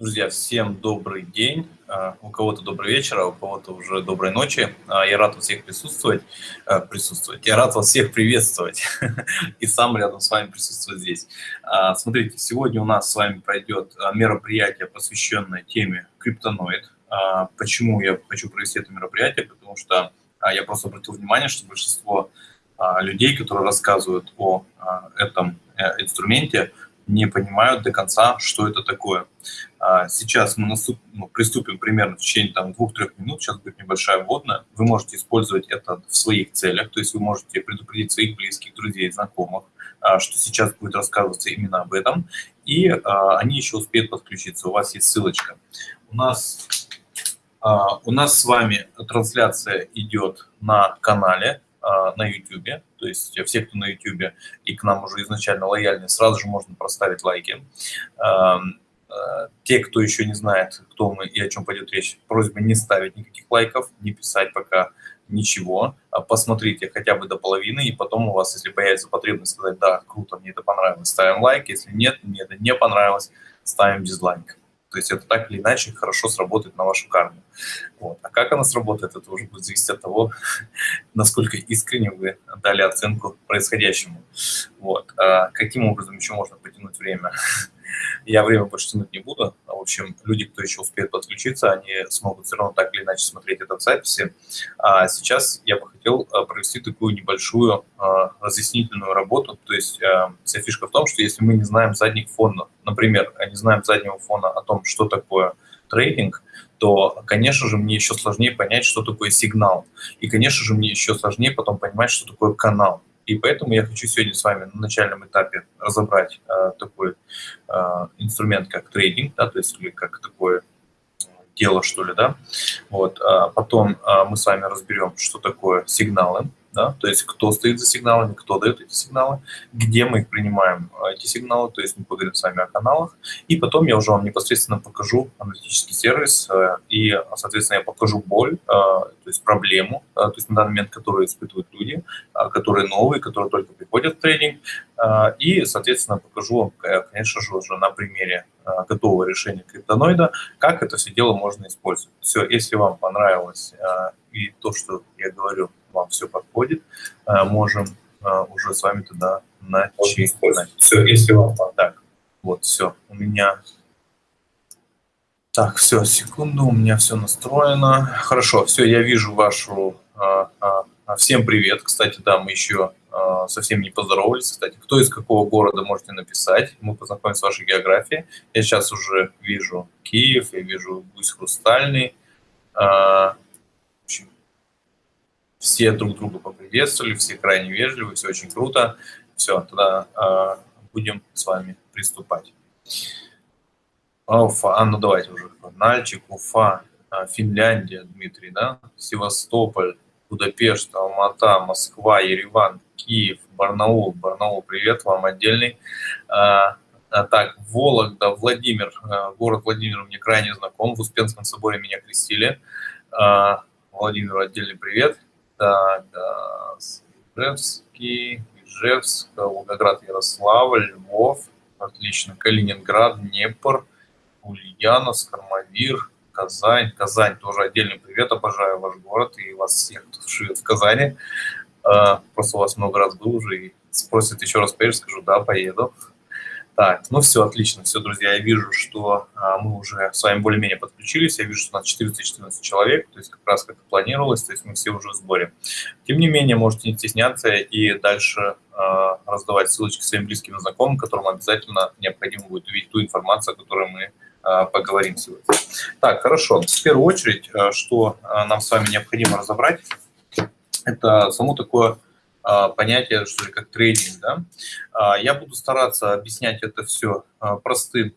Друзья, всем добрый день. А, у кого-то добрый вечер, а у кого-то уже доброй ночи. А, я рад вас всех присутствовать. А, присутствовать. Я рад вас всех приветствовать. И сам рядом с вами присутствовать здесь. Смотрите, сегодня у нас с вами пройдет мероприятие, посвященное теме криптоноид. Почему я хочу провести это мероприятие? Потому что я просто обратил внимание, что большинство людей, которые рассказывают о этом э, инструменте, не понимают до конца, что это такое. А, сейчас мы наступ, ну, приступим примерно в течение там, двух-трех минут, сейчас будет небольшая вводная. Вы можете использовать это в своих целях, то есть вы можете предупредить своих близких, друзей, знакомых, а, что сейчас будет рассказываться именно об этом, и а, они еще успеют подключиться. У вас есть ссылочка. У нас, у нас с вами трансляция идет на канале а, на YouTube. То есть все, кто на YouTube и к нам уже изначально лояльны, сразу же можно проставить лайки. А, те, кто еще не знает, кто мы и о чем пойдет речь, просьба не ставить никаких лайков, не писать пока ничего. А посмотрите хотя бы до половины, и потом у вас, если появится потребность сказать, да, круто, мне это понравилось, ставим лайк. Если нет, мне это не понравилось, ставим дизлайк. То есть это так или иначе хорошо сработает на вашу карму. Вот. А как она сработает, это уже будет зависеть от того, насколько искренне вы дали оценку происходящему. Вот. А каким образом еще можно потянуть время? Я время больше тянуть не буду. В общем, люди, кто еще успеет подключиться, они смогут все равно так или иначе смотреть это в записи. А сейчас я бы хотел а, провести такую небольшую а, разъяснительную работу. То есть а, вся фишка в том, что если мы не знаем задних фонов, например, не знаем заднего фона о том, что такое трейдинг, то, конечно же, мне еще сложнее понять, что такое сигнал. И, конечно же, мне еще сложнее потом понимать, что такое канал. И поэтому я хочу сегодня с вами на начальном этапе разобрать э, такой э, инструмент, как трейдинг, да, то есть или как такое дело, что ли, да. Вот, а потом э, мы с вами разберем, что такое сигналы, да, то есть кто стоит за сигналами, кто дает эти сигналы, где мы их принимаем, а, эти сигналы, то есть мы поговорим с вами о каналах, и потом я уже вам непосредственно покажу аналитический сервис, э, и, соответственно, я покажу боль, э, то есть проблему, э, то есть на данный момент, которую испытывают люди, которые новые, которые только приходят в тренинг, и, соответственно, покажу вам, конечно же, уже на примере готового решения криптоноида, как это все дело можно использовать. Все, если вам понравилось и то, что я говорю, вам все подходит, э, можем э, уже с вами туда начать. Все, если вам так, вот, все, у меня... Так, все, секунду, у меня все настроено. Хорошо, все, я вижу вашу... А, всем привет. Кстати, да, мы еще совсем не поздоровались. Кстати, кто из какого города можете написать. Мы познакомимся с вашей географией. Я сейчас уже вижу Киев, я вижу Гусь Хрустальный все друг друга поприветствовали, все крайне вежливы, все очень круто. Все, тогда э, будем с вами приступать. Уфа, а ну давайте уже. Нальчик, Уфа, а, Финляндия, Дмитрий, да? Севастополь, Будапешт, Алмата, Москва, Ереван, Киев, Барнаул. Барнаул, привет вам отдельный. А, а, так, Вологда, Владимир, город Владимир мне крайне знаком. В Успенском соборе меня крестили. А, Владимир, отдельный привет. Так, да, Ижевский, Ижевск, Волгоград, Ярославль, Львов, отлично, Калининград, Днепр, Ульяновск, Армавир, Казань. Казань тоже отдельный привет, обожаю ваш город и вас всех, кто живет в Казани. А, просто у вас много раз был уже и спросят еще раз поедешь, скажу, да, поеду. Так, ну все, отлично, все, друзья, я вижу, что а, мы уже с вами более-менее подключились, я вижу, что у нас 414 человек, то есть как раз как и планировалось, то есть мы все уже в сборе. Тем не менее, можете не стесняться и дальше а, раздавать ссылочки своим близким и знакомым, которым обязательно необходимо будет увидеть ту информацию, о которой мы а, поговорим сегодня. Так, хорошо, в первую очередь, а, что а, нам с вами необходимо разобрать, это само такое понятие, что ли, как трейдинг. Да? А, я буду стараться объяснять это все а, простым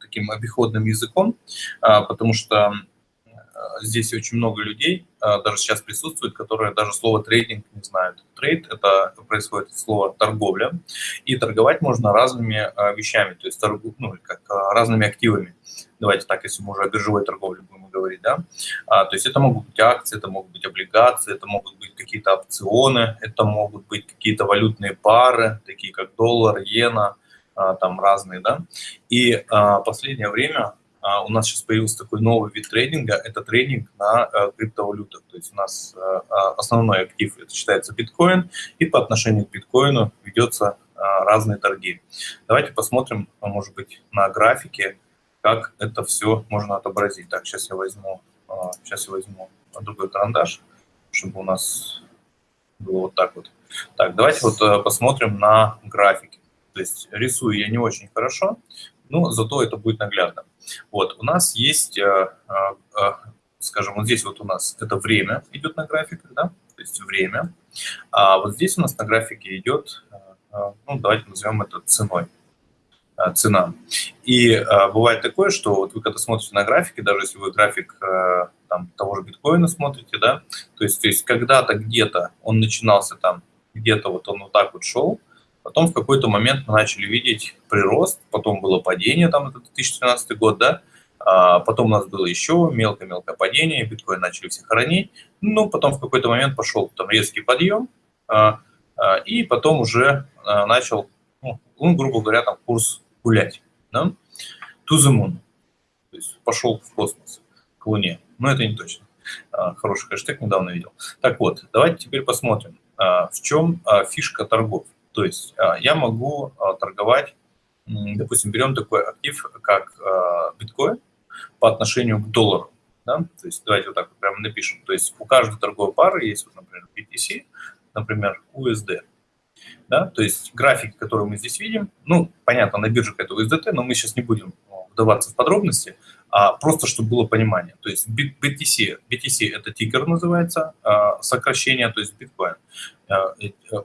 таким обиходным языком, потому что здесь очень много людей, даже сейчас присутствует, которые даже слово трейдинг не знают. Трейд – это происходит от слова торговля, и торговать можно разными вещами, то есть торгу, ну, как разными активами. Давайте так, если мы уже о биржевой торговле будем говорить, да. А, то есть это могут быть акции, это могут быть облигации, это могут быть какие-то опционы, это могут быть какие-то валютные пары, такие как доллар, иена, а, там разные, да. И а, последнее время у нас сейчас появился такой новый вид трейдинга, это трейдинг на криптовалютах. То есть у нас основной актив, это считается биткоин, и по отношению к биткоину ведется разные торги. Давайте посмотрим, может быть, на графике, как это все можно отобразить. Так, сейчас я возьму, сейчас я возьму другой карандаш, чтобы у нас было вот так вот. Так, давайте вот э, посмотрим на графики. То есть рисую я не очень хорошо, но зато это будет наглядно. Вот, у нас есть, э, э, скажем, вот здесь вот у нас это время идет на графиках, да, то есть время. А вот здесь у нас на графике идет, ну, давайте назовем это ценой цена. И бывает такое, что вот вы когда смотрите на графики, даже если вы график там, того же биткоина смотрите, да, то есть, то есть когда-то где-то он начинался там, где-то вот он вот так вот шел, потом в какой-то момент мы начали видеть прирост, потом было падение, там это 2013 год, да, а потом у нас было еще мелкое-мелкое падение, биткоин начали все хоронить, ну, потом в какой-то момент пошел там резкий подъем, а, а, и потом уже а, начал, ну, ну, грубо говоря, там курс гулять, да, to the moon, то есть пошел в космос, к Луне но это не точно. А, хороший хэштег недавно видел. Так вот, давайте теперь посмотрим, а, в чем а, фишка торгов. То есть я могу торговать, допустим, берем такой актив, как биткоин по отношению к доллару. Да? То есть давайте вот так вот прямо напишем. То есть у каждой торговой пары есть, вот, например, BTC, например, USD. Да? То есть графики, которые мы здесь видим, ну, понятно, на биржах это USDT, но мы сейчас не будем вдаваться в подробности а просто чтобы было понимание. То есть BTC, BTC это тикер называется, а, сокращение, то есть биткоин. А,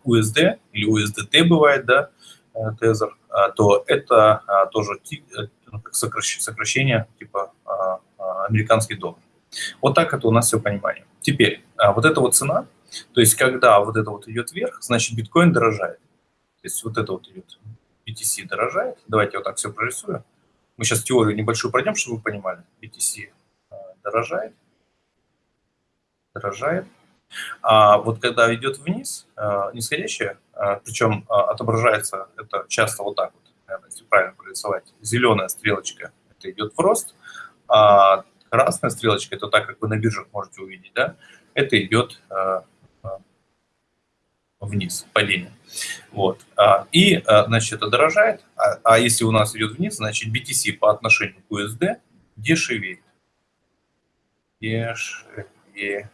USD или USDT бывает, да, э, тезер, а, то это тоже э, ну, сокращение типа американский доллар. Вот так это у нас все понимание. Теперь, вот эта вот цена, то есть когда вот это вот идет вверх, значит биткоин дорожает. То есть вот это вот идет, BTC дорожает. Давайте вот так все прорисую. Мы сейчас теорию небольшую пройдем, чтобы вы понимали. BTC э, дорожает, дорожает. А вот когда идет вниз, э, нисходящее, э, причем отображается это часто вот так вот, если правильно прорисовать, зеленая стрелочка, это идет в рост, а красная стрелочка, это так, как вы на биржах можете увидеть, да, это идет вниз, падение. Вот. А, и, а, значит, это дорожает, а, а если у нас идет вниз, значит, BTC по отношению к USD дешевеет. Дешевеет.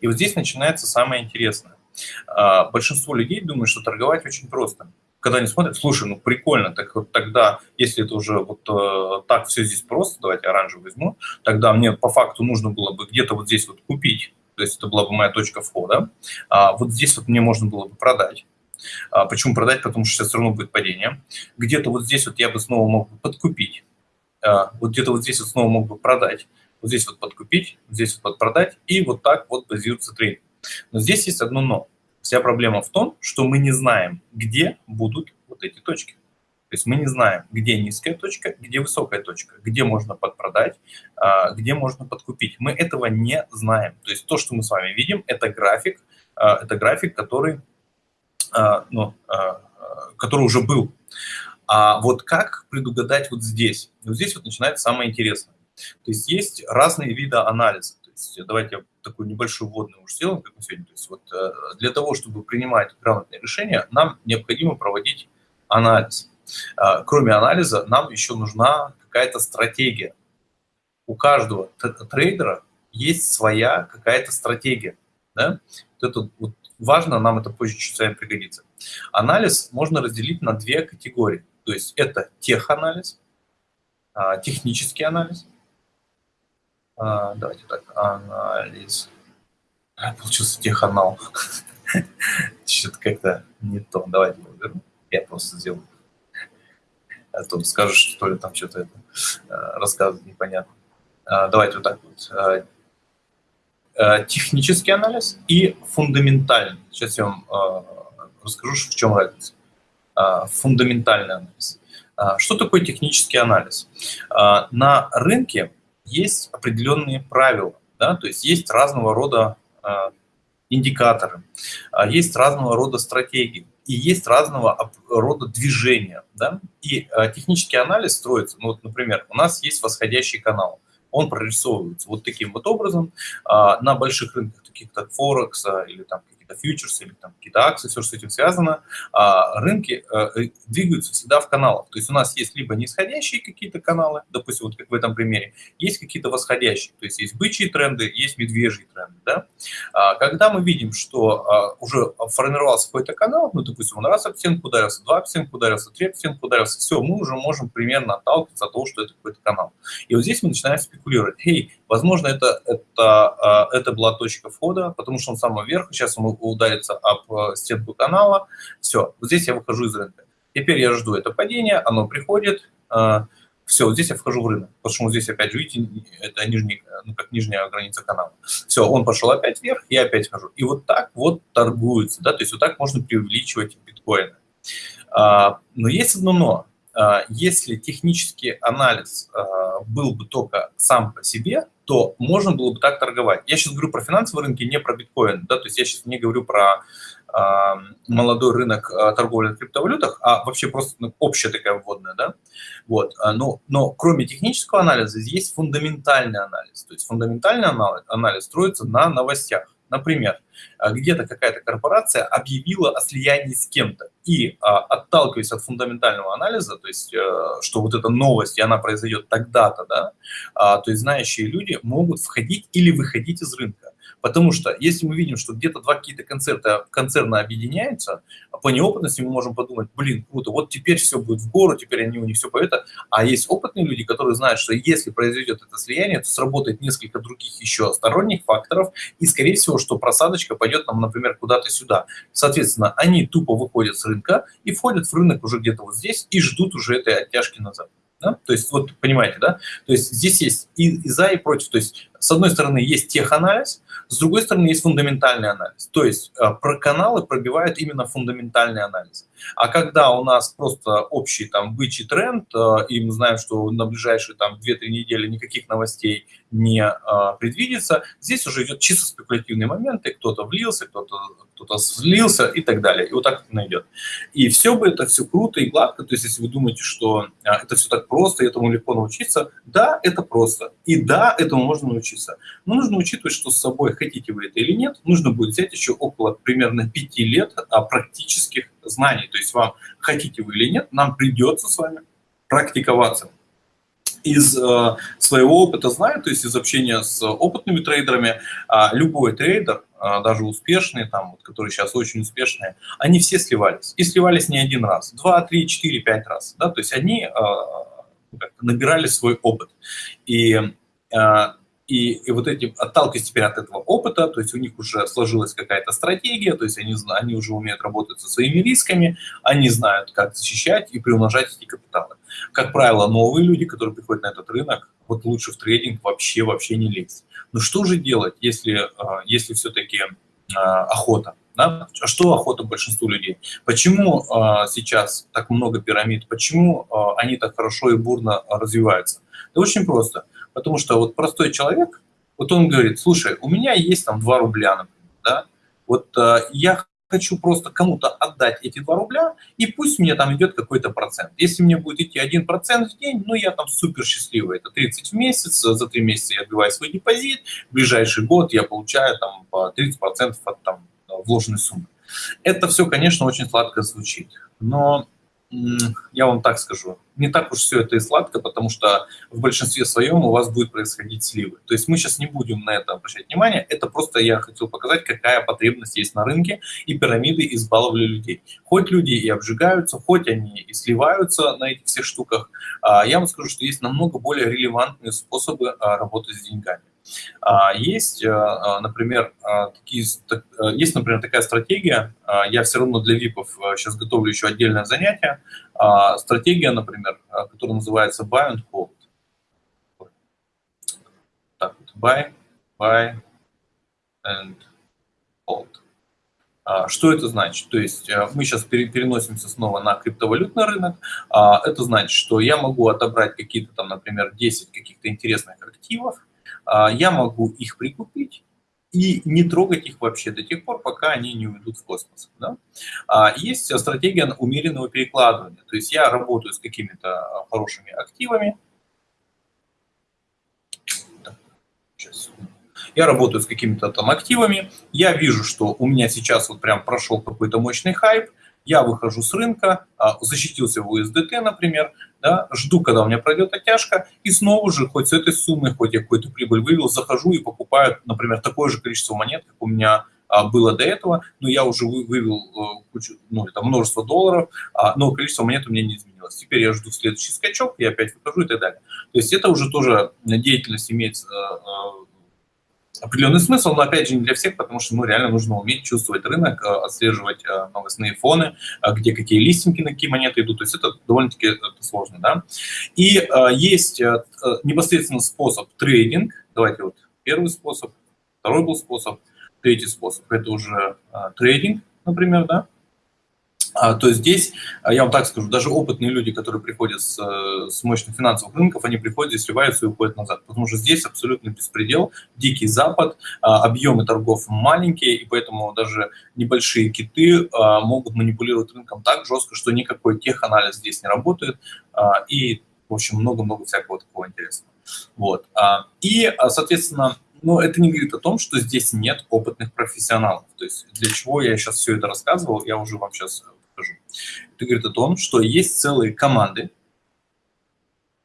И вот здесь начинается самое интересное. Большинство людей думают, что торговать очень просто. Когда они смотрят, слушай, ну прикольно, так вот тогда, если это уже вот э, так все здесь просто, давайте оранжевый возьму, тогда мне по факту нужно было бы где-то вот здесь вот купить то есть это была бы моя точка входа. А вот здесь вот мне можно было бы продать. А почему продать? Потому что сейчас все равно будет падение. Где-то вот здесь вот я бы снова мог бы подкупить. А, вот где-то вот здесь вот снова мог бы продать. Вот здесь вот подкупить, здесь вот продать. И вот так вот базируется трейдинг. Но здесь есть одно но. Вся проблема в том, что мы не знаем, где будут вот эти точки. То есть мы не знаем, где низкая точка, где высокая точка, где можно подпродать, а, где можно подкупить. Мы этого не знаем. То есть то, что мы с вами видим, это график, а, это график, который, а, ну, который уже был. А вот как предугадать вот здесь? Вот здесь вот начинается самое интересное. То есть есть разные виды анализа. То есть давайте я такую небольшую вводную уж сделаем, как мы сегодня. То есть вот э, для того, чтобы принимать грамотные решения, нам необходимо проводить анализ. А, кроме анализа, нам еще нужна какая-то стратегия. У каждого трейдера есть своя какая-то стратегия. Да? Вот это вот важно, нам это позже чуть вами пригодится. Анализ можно разделить на две категории. То есть это теханализ, а, технический анализ. А, давайте так, анализ. Получился теханал. Что-то как-то не то. Давайте я просто сделаю а то скажешь, что ли, там что-то это э, рассказывать непонятно. А, давайте вот так вот. А, а, технический анализ и фундаментальный. Сейчас я вам расскажу, в чем разница. Фундаментальный анализ. Что такое технический анализ? На рынке есть определенные правила, да, то есть есть разного рода индикаторы, есть разного рода стратегии. И есть разного рода движения. Да? И технический анализ строится, ну, вот, например, у нас есть восходящий канал, он прорисовывается вот таким вот образом на больших рынках, таких как Форекс или там какие-то фьючерсы или там какие-то акции, все, что с этим связано, а, рынки э, двигаются всегда в каналах. То есть у нас есть либо нисходящие какие-то каналы, допустим, вот как в этом примере, есть какие-то восходящие, то есть есть бычьи тренды, есть медвежьи тренды. Да? А, когда мы видим, что а, уже формировался какой-то канал, ну, допустим, он раз стенку ударился, два стенку ударился, три стенку ударился, все, мы уже можем примерно отталкиваться от того, что это какой-то канал. И вот здесь мы начинаем спекулировать. Эй, возможно, это, это, это была точка входа, потому что он самый верх, сейчас он ударится об э, стенку канала, все, вот здесь я выхожу из рынка. Теперь я жду это падение, оно приходит, э, все, вот здесь я вхожу в рынок, потому что здесь опять видите, это нижний, ну, как нижняя граница канала. Все, он пошел опять вверх, я опять хожу. И вот так вот торгуется, да, то есть вот так можно преувеличивать биткоины. А, но есть одно но. А, если технический анализ а, был бы только сам по себе, то можно было бы так торговать. Я сейчас говорю про финансовые рынки, не про биткоин, да, то есть я сейчас не говорю про э, молодой рынок э, торговли на криптовалютах, а вообще просто ну, общая такая вводная, да, вот, но, но кроме технического анализа есть фундаментальный анализ, то есть фундаментальный анализ, анализ строится на новостях. Например, а, где-то какая-то корпорация объявила о слиянии с кем-то. И а, отталкиваясь от фундаментального анализа, то есть, э, что вот эта новость, и она произойдет тогда-то, да, а, то есть знающие люди могут входить или выходить из рынка. Потому что если мы видим, что где-то два какие-то концерта, концерна объединяются, по неопытности мы можем подумать, блин, круто, вот теперь все будет в гору, теперь они у них все поют. А есть опытные люди, которые знают, что если произойдет это слияние, то сработает несколько других еще сторонних факторов, и, скорее всего, что просадочка пойдет нам, например, куда-то сюда. Соответственно, они тупо выходят с рынка и входят в рынок уже где-то вот здесь и ждут уже этой оттяжки назад. Да? То есть, вот понимаете, да? То есть здесь есть и, и за, и против. То есть, с одной стороны, есть теханализ, с другой стороны, есть фундаментальный анализ. То есть, э, про каналы пробивают именно фундаментальный анализ. А когда у нас просто общий там бычий тренд, э, и мы знаем, что на ближайшие там 2-3 недели никаких новостей не э, предвидится, здесь уже идет чисто спекулятивные моменты, кто-то влился, кто-то кто, -то, слился и так далее. И вот так это найдет. И все бы это все круто и гладко, то есть если вы думаете, что это все так просто, и этому легко научиться, да, это просто. И да, этому можно научиться. Но нужно учитывать, что с собой, хотите вы это или нет, нужно будет взять еще около примерно 5 лет практических знаний. То есть вам, хотите вы или нет, нам придется с вами практиковаться. Из э, своего опыта знаю, то есть из общения с опытными трейдерами, э, любой трейдер, э, даже успешные, там, вот, которые сейчас очень успешные, они все сливались. И сливались не один раз, два, три, четыре, пять раз. Да? То есть они э, набирали свой опыт. И и, и вот эти, отталкиваясь теперь от этого опыта, то есть у них уже сложилась какая-то стратегия, то есть они, они уже умеют работать со своими рисками, они знают, как защищать и приумножать эти капиталы. Как правило, новые люди, которые приходят на этот рынок, вот лучше в трейдинг вообще, вообще не лезть. Но что же делать, если, а, если все-таки а, охота? Да? А что охота большинству людей? Почему э, сейчас так много пирамид? Почему э, они так хорошо и бурно развиваются? Да очень просто. Потому что вот простой человек, вот он говорит, слушай, у меня есть там 2 рубля, например, да, вот э, я хочу просто кому-то отдать эти 2 рубля, и пусть мне там идет какой-то процент. Если мне будет идти 1% в день, ну я там супер счастливый, это 30 в месяц, за 3 месяца я отбиваю свой депозит, в ближайший год я получаю там по 30% от там вложенной суммы. Это все, конечно, очень сладко звучит, но я вам так скажу, не так уж все это и сладко, потому что в большинстве своем у вас будет происходить сливы. То есть мы сейчас не будем на это обращать внимание, это просто я хотел показать, какая потребность есть на рынке, и пирамиды избаловали людей. Хоть люди и обжигаются, хоть они и сливаются на этих всех штуках, а, я вам скажу, что есть намного более релевантные способы а, работы с деньгами. А, есть, э, а, например, а, такие, э, есть, например, такая стратегия, я все равно для ВИПов сейчас э, готовлю еще отдельное занятие, стратегия, например, которая называется Buy and Hold. Так вот, Buy, Buy and Hold. Что это значит? То есть мы сейчас переносимся снова на криптовалютный рынок. Это значит, что я могу отобрать какие-то там, например, 10 каких-то интересных активов, а, я могу их прикупить и не трогать их вообще до тех пор, пока они не уйдут в космос. Да? А есть стратегия умеренного перекладывания. То есть я работаю с какими-то хорошими активами. Сейчас. Я работаю с какими-то там активами. Я вижу, что у меня сейчас вот прям прошел какой-то мощный хайп я выхожу с рынка, а, защитился в USDT, например, да, жду, когда у меня пройдет оттяжка, и снова же, хоть с этой суммы, хоть я какую-то прибыль вывел, захожу и покупаю, например, такое же количество монет, как у меня а, было до этого, но я уже вывел э, кучу, ну, это множество долларов, а, но количество монет у меня не изменилось. Теперь я жду следующий скачок, я опять выхожу и так далее. То есть это уже тоже деятельность имеет э, э, определенный смысл, но опять же не для всех, потому что ну, реально нужно уметь чувствовать рынок, э, отслеживать э, новостные фоны, э, где какие листинги, на какие монеты идут. То есть это довольно-таки сложно. Да? И есть непосредственно способ трейдинг. Давайте вот первый способ, второй был способ, третий способ. Это уже трейдинг, например, да, то есть здесь, а, я вам так скажу, даже опытные люди, которые приходят с, э, с мощных финансовых рынков, они приходят, здесь сливаются и уходят назад, потому что здесь абсолютно беспредел, дикий запад, а, объемы торгов маленькие, и поэтому даже небольшие киты могут манипулировать рынком так жестко, что никакой теханализ здесь не работает, и, в общем, много-много всякого такого интересного. Вот. И, соответственно, но это не говорит о том, что здесь нет опытных профессионалов. То есть для чего я сейчас все это рассказывал, я уже вам сейчас. Это говорит о том, что есть целые команды,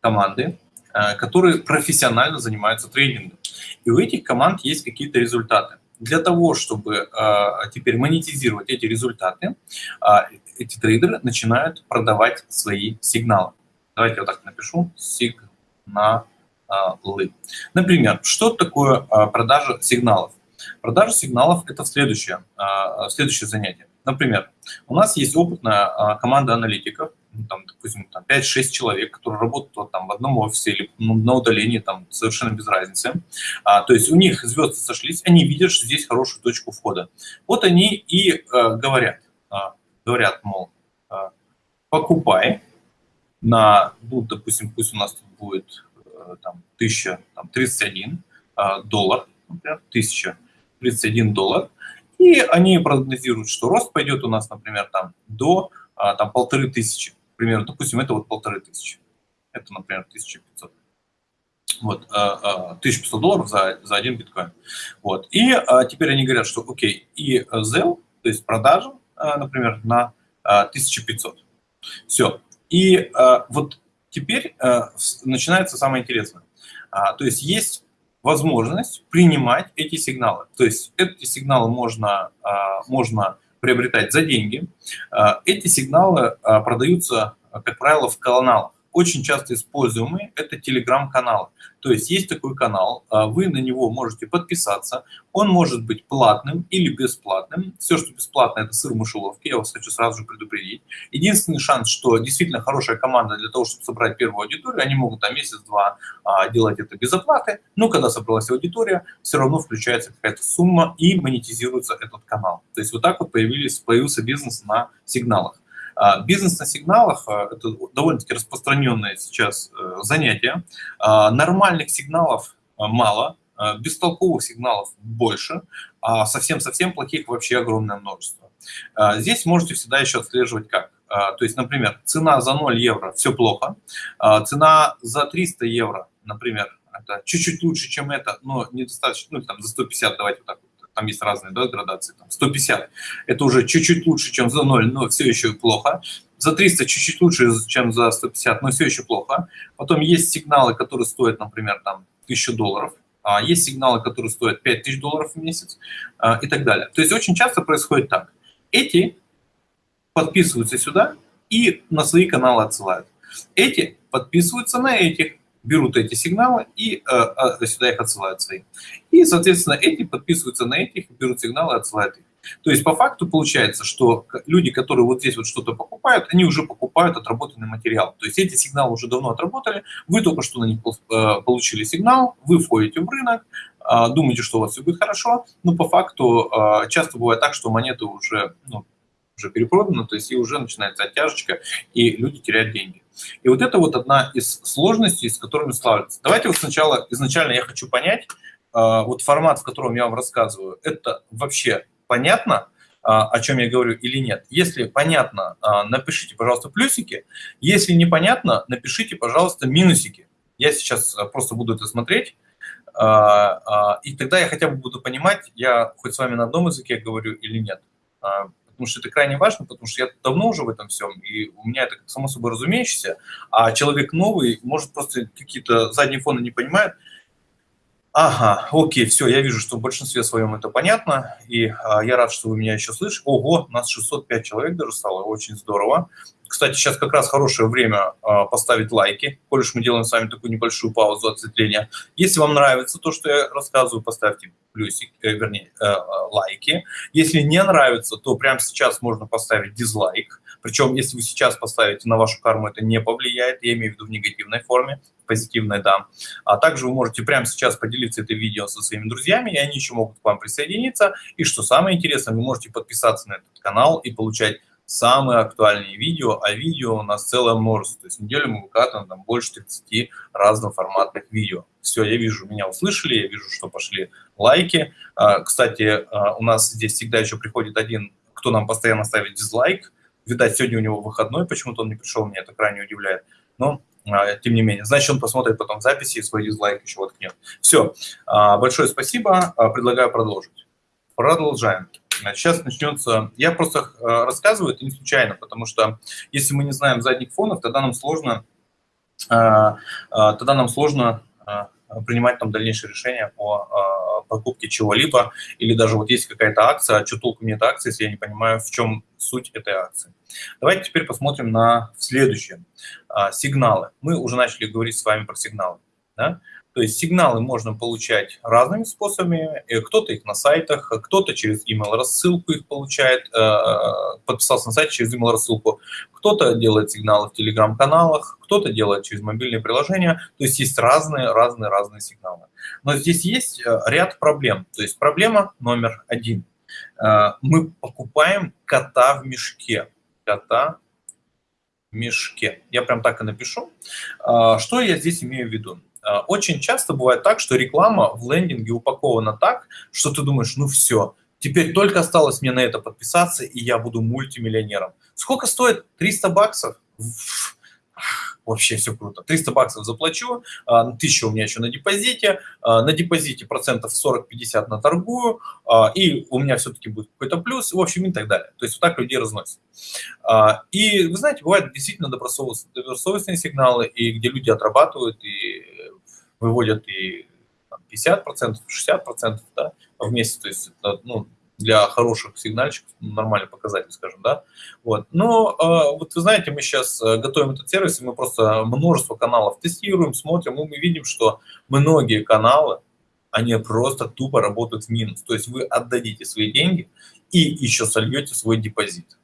команды, э, которые профессионально занимаются тренингом. И у этих команд есть какие-то результаты. Для того, чтобы э, теперь монетизировать эти результаты, э, эти трейдеры начинают продавать свои сигналы. Давайте я вот так напишу. Сигналы. Например, что такое продажа сигналов? Продажа сигналов – это следующее, следующее занятие. Например, у нас есть опытная а, команда аналитиков, ну, там, допустим, там 5-6 человек, которые работают вот, там, в одном офисе или ну, на удалении, там, совершенно без разницы. А, то есть у них звезды сошлись, они видят, что здесь хорошую точку входа. Вот они и а, говорят, а, говорят, мол, а, покупай на, ну, допустим, пусть у нас тут будет а, там, 1031 а, доллар, например, 1031 доллар, и они прогнозируют, что рост пойдет у нас, например, там до а, там, полторы тысячи. Примерно, допустим, это вот полторы тысячи. Это, например, 1500. Вот, 1500 а, долларов за, за один биткоин. Вот. И а, теперь они говорят, что окей, и ZEL, то есть продажа, например, на 1500. Все. И вот теперь начинается самое интересное. То есть есть возможность принимать эти сигналы. То есть эти сигналы можно, а, можно приобретать за деньги. А, эти сигналы а, продаются, как правило, в каналах очень часто используемый – это телеграм-канал. То есть есть такой канал, а, вы на него можете подписаться, он может быть платным или бесплатным. Все, что бесплатно, это сыр в мышеловке, я вас хочу сразу же предупредить. Единственный шанс, что действительно хорошая команда для того, чтобы собрать первую аудиторию, они могут там месяц-два а, делать это без оплаты, но когда собралась аудитория, все равно включается какая-то сумма и монетизируется этот канал. То есть вот так вот появился бизнес на сигналах. А, бизнес на сигналах а, – это довольно-таки распространенное сейчас э, занятие. А, нормальных сигналов мало, бестолковых сигналов больше, а совсем-совсем плохих вообще огромное множество. Здесь можете всегда еще отслеживать как. То есть, например, цена за 0 евро – все плохо, цена за 300 евро, например, чуть-чуть лучше, чем это, но недостаточно, ну, там, за 150, давайте вот так вот там есть разные да, градации, там 150, это уже чуть-чуть лучше, чем за 0, но все еще плохо. За 300 чуть-чуть лучше, чем за 150, но все еще плохо. Потом есть сигналы, которые стоят, например, там 1000 долларов, а есть сигналы, которые стоят 5000 долларов в месяц а, и так далее. То есть очень часто происходит так. Эти подписываются сюда и на свои каналы отсылают. Эти подписываются на этих берут эти сигналы и э, сюда их отсылают свои. И, соответственно, эти подписываются на этих, берут сигналы и отсылают их. То есть по факту получается, что люди, которые вот здесь вот что-то покупают, они уже покупают отработанный материал. То есть эти сигналы уже давно отработали, вы только что на них э, получили сигнал, вы входите в рынок, э, думаете, что у вас все будет хорошо, но по факту э, часто бывает так, что монеты уже, ну, уже перепроданы, то есть и уже начинается оттяжечка, и люди теряют деньги. И вот это вот одна из сложностей, с которыми сталкиваются. Давайте вот сначала, изначально я хочу понять, вот формат, в котором я вам рассказываю, это вообще понятно, о чем я говорю или нет. Если понятно, напишите, пожалуйста, плюсики. Если непонятно, напишите, пожалуйста, минусики. Я сейчас просто буду это смотреть. И тогда я хотя бы буду понимать, я хоть с вами на одном языке говорю или нет потому что это крайне важно, потому что я давно уже в этом всем, и у меня это само собой разумеющееся, а человек новый может просто какие-то задние фоны не понимает. Ага, окей, все, я вижу, что в большинстве своем это понятно, и а, я рад, что вы меня еще слышите. Ого, нас 605 человек даже стало, очень здорово. Кстати, сейчас как раз хорошее время а, поставить лайки, коль мы делаем с вами такую небольшую паузу отсветления. Если вам нравится то, что я рассказываю, поставьте плюсик, э, вернее, э, лайки. Если не нравится, то прямо сейчас можно поставить дизлайк. Причем, если вы сейчас поставите на вашу карму, это не повлияет, я имею в виду в негативной форме, в позитивной, да. А также вы можете прямо сейчас поделиться это видео со своими друзьями, и они еще могут к вам присоединиться. И что самое интересное, вы можете подписаться на этот канал и получать самые актуальные видео, а видео у нас целое множество. То есть неделю мы выкатываем там больше 30 разноформатных видео. Все, я вижу, меня услышали, я вижу, что пошли лайки. А, кстати, а, у нас здесь всегда еще приходит один, кто нам постоянно ставит дизлайк. Видать, сегодня у него выходной, почему-то он не пришел, меня это крайне удивляет. Но а, тем не менее. Значит, он посмотрит потом записи и свой дизлайк еще воткнет. Все. Большое спасибо. Предлагаю продолжить. Продолжаем. Сейчас начнется... Я просто э, рассказываю это не случайно, потому что если мы не знаем задних фонов, тогда нам сложно, э, э, тогда нам сложно принимать там дальнейшие решения по покупке чего-либо, или даже вот есть какая-то акция, а что толку мне эта акция, если я не понимаю, в чем суть этой акции. Давайте теперь посмотрим на следующее. Сигналы. Мы уже начали говорить с вами про сигналы. Да? То есть сигналы можно получать разными способами. Э, кто-то их на сайтах, кто-то через email рассылку их получает, э, подписался на сайт через email рассылку. Кто-то делает сигналы в телеграм-каналах, кто-то делает через мобильные приложения. То есть есть разные, разные, разные сигналы. Но здесь есть э, ряд проблем. То есть проблема номер один. Мы покупаем кота в мешке. Кота в мешке. Я прям так и напишу. Что я здесь имею в виду? А, очень часто бывает так, что реклама в лендинге упакована так, что ты думаешь, ну все, теперь только осталось мне на это подписаться, и я буду мультимиллионером. Сколько стоит? 300 баксов? Вообще все круто. 300 баксов заплачу, 1000 а, у меня еще на депозите, а, на депозите процентов 40-50 на торгую, и у меня все-таки будет какой-то плюс, в общем, и так далее. То есть вот так людей разносят. И вы знаете, бывают действительно добросовестные сигналы, и где люди отрабатывают, и выводят и 50%, 60% да, в месяц, то есть это, ну, для хороших сигнальщиков нормальный показатель, скажем, да. Вот. Но э, вот вы знаете, мы сейчас э, готовим этот сервис, и мы просто множество каналов тестируем, смотрим, и мы видим, что многие каналы, они просто тупо работают в минус. То есть вы отдадите свои деньги и еще сольете свой депозит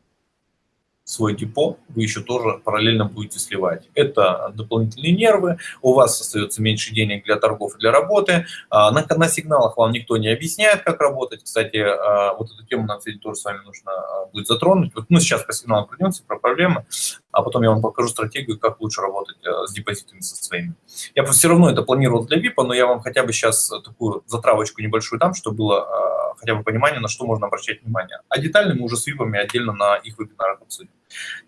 свой депо, вы еще тоже параллельно будете сливать. Это дополнительные нервы, у вас остается меньше денег для торгов и для работы. А, на, на сигналах вам никто не объясняет, как работать. Кстати, а, вот эту тему нам сегодня тоже с вами нужно а, будет затронуть. Вот, ну, сейчас по сигналам пройдемся про проблемы, а потом я вам покажу стратегию, как лучше работать с депозитами со своими. Я все равно это планировал для VIP, но я вам хотя бы сейчас такую затравочку небольшую дам, чтобы было хотя бы понимание, на что можно обращать внимание. А детально мы уже с VIP отдельно на их вебинарах обсудим.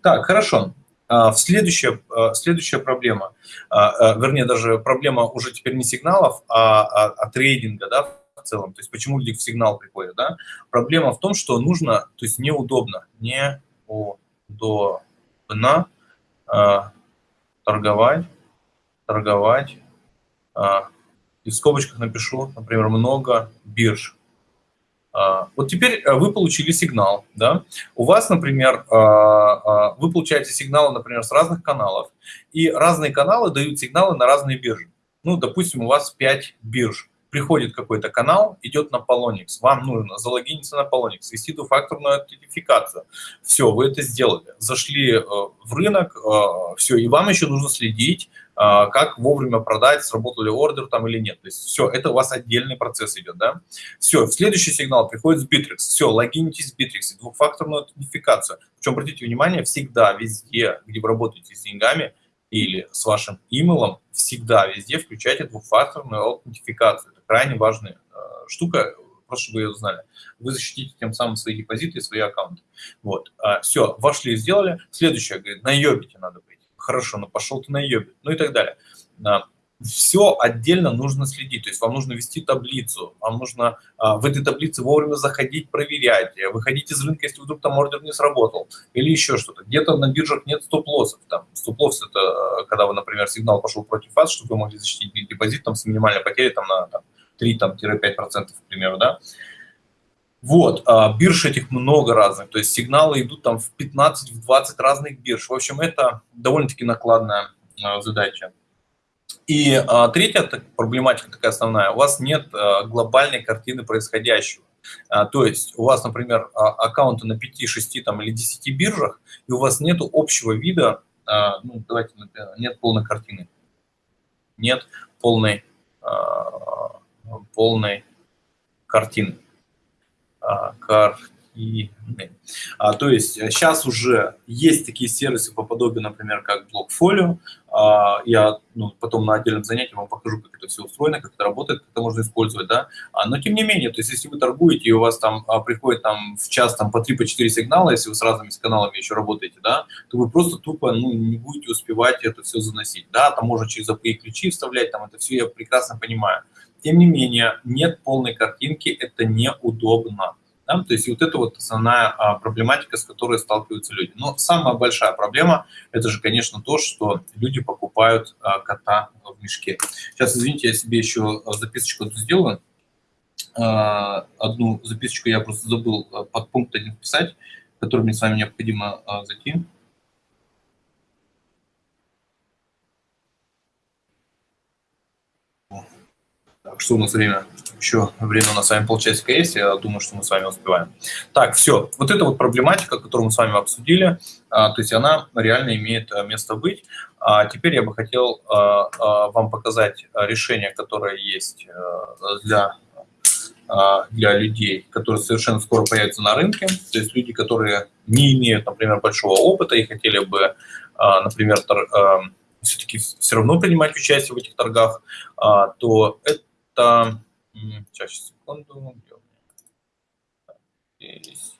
Так, хорошо. А, следующая, следующая проблема, а, вернее, даже проблема уже теперь не сигналов, а, а, а трейдинга, да, в целом. То есть почему люди в сигнал приходят, да? Проблема в том, что нужно, то есть неудобно, неудобно а, торговать, торговать, а, и в скобочках напишу, например, много бирж. А, вот теперь э, вы получили сигнал, да? У вас, например, а, а, вы получаете сигналы, например, с разных каналов, и разные каналы дают сигналы на разные биржи. Ну, допустим, у вас 5 бирж. Приходит какой-то канал, идет на Polonix. Вам нужно залогиниться на Polonix, ввести двухфакторную аутентификацию. Все, вы это сделали. Зашли э, в рынок, э, все, и вам еще нужно следить а, как вовремя продать, сработал ли ордер там или нет. То есть все, это у вас отдельный процесс идет, да. Все, следующий сигнал приходит с Bittrex. Все, логинитесь в Bittrex, двухфакторную аутентификацию. Причем, обратите внимание, всегда, везде, где вы работаете с деньгами, или с вашим имейлом, всегда везде включайте двухфакторную аутентификацию. Это крайне важная э, штука, просто чтобы ее знали. Вы защитите тем самым свои депозиты и свои аккаунты. Вот. А, все, вошли, сделали. Следующее, говорит, на наебите надо быть. Хорошо, ну пошел ты на наебит. Ну и так далее. А, все отдельно нужно следить. То есть вам нужно вести таблицу, вам нужно а, в этой таблице вовремя заходить, проверять, выходить из рынка, если вдруг там ордер не сработал, или еще что-то. Где-то на биржах нет стоп-лоссов. Там стоп-лосс – это а, когда вы, например, сигнал пошел против вас, чтобы вы могли защитить депозит там, с минимальной потерей там, на там, 3-5%, к примеру, да. Вот, а, бирж этих много разных, то есть сигналы идут там в 15-20 разных бирж. В общем, это довольно-таки накладная а, задача. И а, третья так, проблематика такая основная, у вас нет а, глобальной картины происходящего. А, то есть у вас, например, а, аккаунты на 5, 6 там, или 10 биржах, и у вас нет общего вида, а, ну, давайте, нет полной картины. Нет полной, а, полной картины. А, картины активны. А, то есть сейчас э, уже есть такие сервисы по подобию, например, как Blockfolio. А, я ну, потом на отдельном занятии вам покажу, как это все устроено, как это работает, как это можно использовать. Да? А, но тем не менее, то есть если вы торгуете, и у вас там а, приходит там, в час там, по 3-4 по сигнала, если вы с разными каналами еще работаете, да, то вы просто тупо ну, не будете успевать это все заносить. Да? Там можно через API ключи вставлять, там это все я прекрасно понимаю. Тем не менее, нет полной картинки, это неудобно. Да? То есть вот это вот основная а, проблематика, с которой сталкиваются люди. Но самая большая проблема – это же, конечно, то, что люди покупают а, кота в мешке. Сейчас, извините, я себе еще записочку сделаю. А, одну записочку я просто забыл под пункт один вписать, который мне с вами необходимо зайти. Так, что у нас время? Еще время у нас с вами полчасика есть, я думаю, что мы с вами успеваем. Так, все. Вот эта вот проблематика, которую мы с вами обсудили, а, то есть она реально имеет а, место быть. А теперь я бы хотел а, вам показать решение, которое есть для, для людей, которые совершенно скоро появятся на рынке. То есть люди, которые не имеют, например, большого опыта и хотели бы, например, все-таки все равно принимать участие в этих торгах, то это. Сейчас, секунду. Здесь.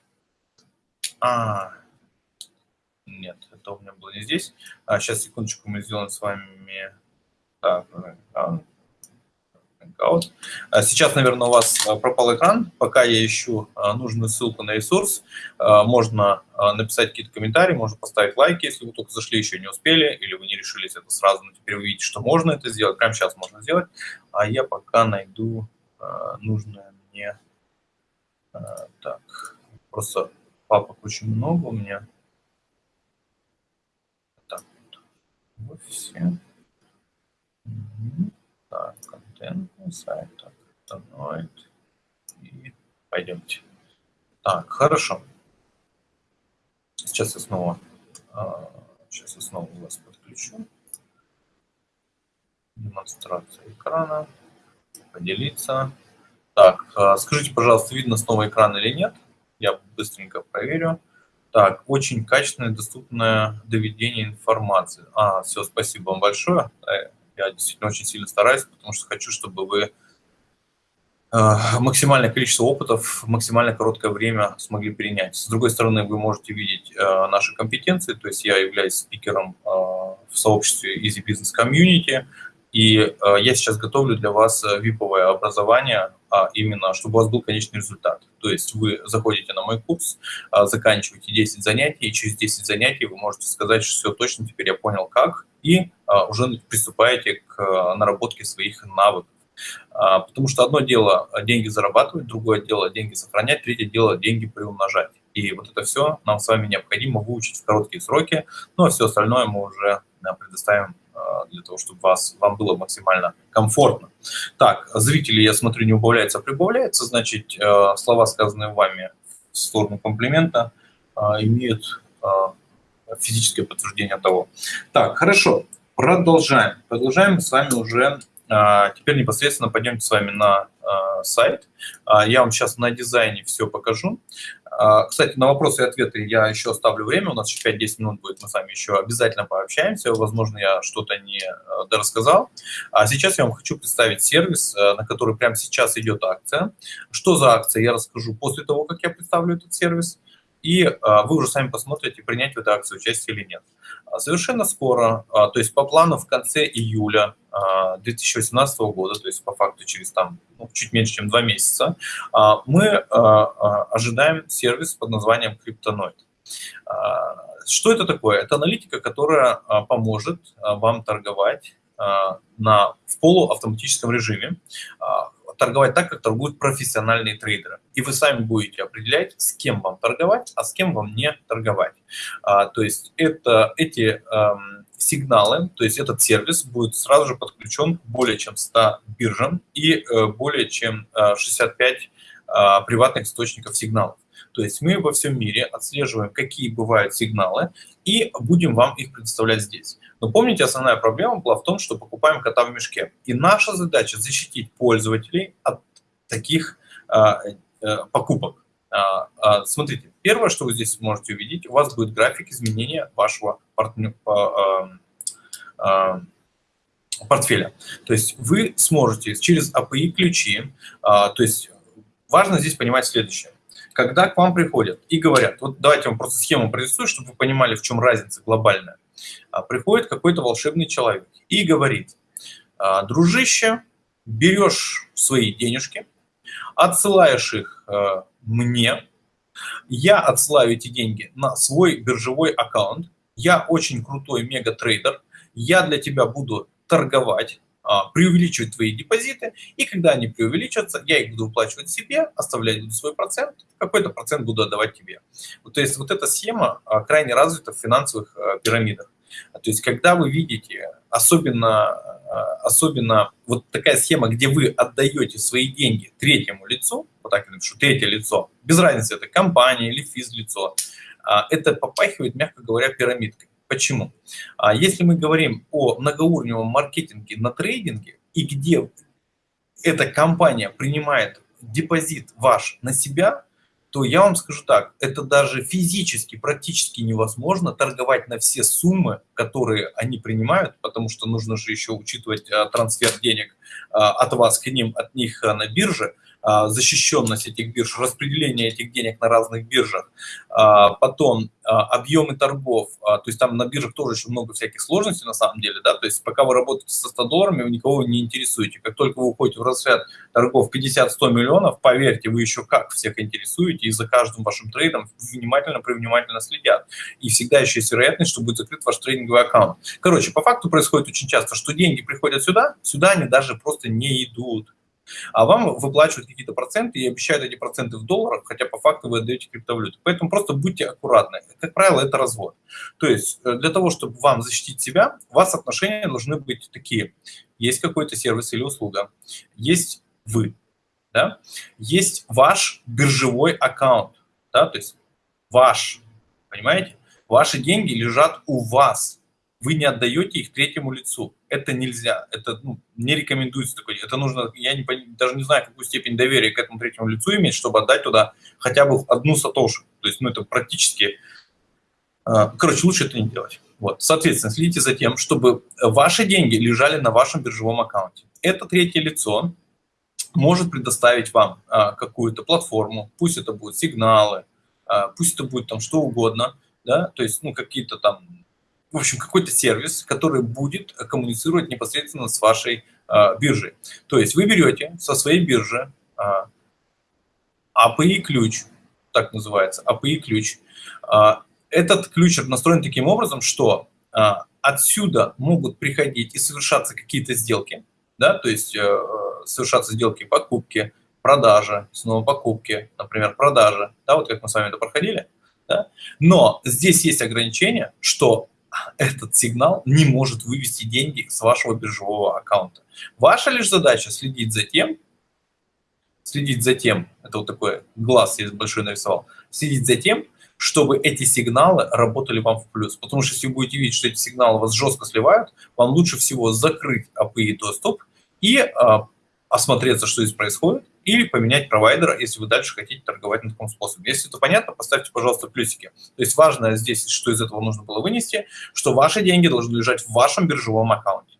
А, нет, это у меня было не здесь. А, сейчас, секундочку, мы сделаем с вами... Так, Hangout. А, сейчас, наверное, у вас а, пропал экран. Пока я ищу а, нужную ссылку на ресурс, можно написать какие-то комментарии, можно поставить лайки, если вы только зашли, еще не успели, или вы не решились это сразу, но теперь вы видите, что можно это сделать. Прямо сейчас можно сделать. А я пока найду нужное мне... Так, просто папок очень много у меня. Так, вот все. Так, контентный сайт, и пойдемте. Так, хорошо. Сейчас я снова, сейчас я снова вас подключу. Демонстрация экрана, поделиться. Так, а, скажите, пожалуйста, видно снова экран или нет? Я быстренько проверю. Так, очень качественное, доступное доведение информации. А, все, спасибо вам большое. Я действительно очень сильно стараюсь, потому что хочу, чтобы вы э, максимальное количество опытов в максимально короткое время смогли перенять. С другой стороны, вы можете видеть э, наши компетенции, то есть я являюсь спикером э, в сообществе Easy Business Community, и я сейчас готовлю для вас виповое образование, а именно, чтобы у вас был конечный результат. То есть вы заходите на мой курс, заканчиваете 10 занятий, и через 10 занятий вы можете сказать, что все точно, теперь я понял как, и уже приступаете к а, наработке своих навыков. А, потому что одно дело деньги зарабатывать, другое дело деньги сохранять, третье дело деньги приумножать. И вот это все нам с вами необходимо выучить в короткие сроки, ну а все остальное мы уже предоставим для того, чтобы вас, вам было максимально комфортно. Так, зрители, я смотрю, не убавляется, а прибавляется, значит, слова, сказанные вами в сторону комплимента, имеют физическое подтверждение того. Так, хорошо, продолжаем. Продолжаем с вами уже А, теперь непосредственно пойдемте с вами на а, сайт. А, я вам сейчас на дизайне все покажу. Кстати, на вопросы и ответы я еще оставлю время, у нас еще 5-10 минут будет, мы с вами еще обязательно пообщаемся, возможно, я что-то не дорассказал. А сейчас я вам хочу представить сервис, на который прямо сейчас идет акция. Что за акция, я расскажу после того, как я представлю этот сервис и а, вы уже сами посмотрите, принять в этой акции участие или нет. А, совершенно скоро, а, то есть по плану в конце июля 2018 года, то есть по факту через там ну, чуть меньше, чем два месяца, мы ожидаем сервис под названием Cryptonoid. Что это такое? Это аналитика, которая поможет вам торговать на, в полуавтоматическом режиме, торговать так, как торгуют профессиональные трейдеры. И вы сами будете определять, с кем вам торговать, а с кем вам не торговать. А, то есть это, эти эм, сигналы, то есть этот сервис будет сразу же подключен к более чем 100 биржам и э, более чем э, 65 э, приватных источников сигналов. То есть мы во всем мире отслеживаем, какие бывают сигналы, и будем вам их предоставлять здесь. Но помните, основная проблема была в том, что покупаем кота в мешке. И наша задача защитить пользователей от таких а, а, покупок. А, а, смотрите, первое, что вы здесь можете увидеть, у вас будет график изменения вашего партнера, а, портфеля. То есть вы сможете через API ключи, то есть важно здесь понимать следующее когда к вам приходят и говорят, вот давайте вам просто схему прорисую, чтобы вы понимали, в чем разница глобальная. А, приходит какой-то волшебный человек и говорит, «А, дружище, берешь свои денежки, отсылаешь их э, мне, я отсылаю эти деньги на свой биржевой аккаунт, я очень крутой мега-трейдер, я для тебя буду торговать, а, преувеличивать твои депозиты, и когда они преувеличатся, я их буду выплачивать себе, оставлять буду свой процент, какой-то процент буду отдавать тебе. Вот, то есть вот эта схема а, крайне развита в финансовых а, пирамидах. То есть когда вы видите, особенно, особенно вот такая схема, где вы отдаете свои деньги третьему лицу, вот так я напишу, третье лицо, без разницы, это компания или физлицо, это попахивает, мягко говоря, пирамидкой. Почему? А если мы говорим о многоуровневом маркетинге на трейдинге, и где эта компания принимает депозит ваш на себя, то я вам скажу так, это даже физически практически невозможно торговать на все суммы, которые они принимают, потому что нужно же еще учитывать а, трансфер денег а, от вас к ним, от них на бирже. А, защищенность этих бирж, распределение этих денег на разных биржах, а, потом а, объемы торгов, то есть там на биржах тоже еще много всяких сложностей на самом деле, да, то есть пока вы работаете со 100 долларами, вы никого не интересуете. Как только вы уходите в разряд торгов 50-100 миллионов, поверьте, вы еще как всех интересуете, и за каждым вашим трейдом внимательно, привнимательно следят. И всегда еще есть вероятность, что будет закрыт ваш трейдинговый аккаунт. Короче, по факту происходит очень часто, что деньги приходят сюда, сюда они даже просто не идут. А вам выплачивают какие-то проценты и обещают эти проценты в долларах, хотя по факту вы отдаете криптовалюту. Поэтому просто будьте аккуратны. Как правило, это развод. То есть э, для того, чтобы вам защитить себя, у вас отношения должны быть такие. Есть какой-то сервис или услуга, есть вы, да? есть ваш биржевой аккаунт, да? то есть ваш, понимаете? Ваши деньги лежат у вас, вы не отдаете их третьему лицу. Это нельзя, это ну, не рекомендуется такое. Это нужно, я не, даже не знаю, какую степень доверия к этому третьему лицу иметь, чтобы отдать туда хотя бы одну сатошу. То есть, ну, это практически... А, короче, лучше это не делать. Вот. Соответственно, следите за тем, чтобы ваши деньги лежали на вашем биржевом аккаунте. Это третье лицо может предоставить вам а, какую-то платформу, пусть это будут сигналы, пусть это будет там что угодно, да, то есть, ну, какие-то там в общем, какой-то сервис, который будет коммуницировать непосредственно с вашей э, биржей. То есть вы берете со своей биржи э, API-ключ, так называется, API-ключ. Э, этот ключ настроен таким образом, что э, отсюда могут приходить и совершаться какие-то сделки, да, то есть э, совершаться сделки покупки, продажи, снова покупки, например, продажи, да, вот как мы с вами это проходили, да? но здесь есть ограничение, что этот сигнал не может вывести деньги с вашего биржевого аккаунта. Ваша лишь задача следить за тем, следить за тем, это вот такой глаз я большой нарисовал, следить за тем, чтобы эти сигналы работали вам в плюс. Потому что если вы будете видеть, что эти сигналы вас жестко сливают, вам лучше всего закрыть API доступ и а, осмотреться, что здесь происходит, или поменять провайдера, если вы дальше хотите торговать на таком способе. Если это понятно, поставьте, пожалуйста, плюсики. То есть важно здесь, что из этого нужно было вынести, что ваши деньги должны лежать в вашем биржевом аккаунте.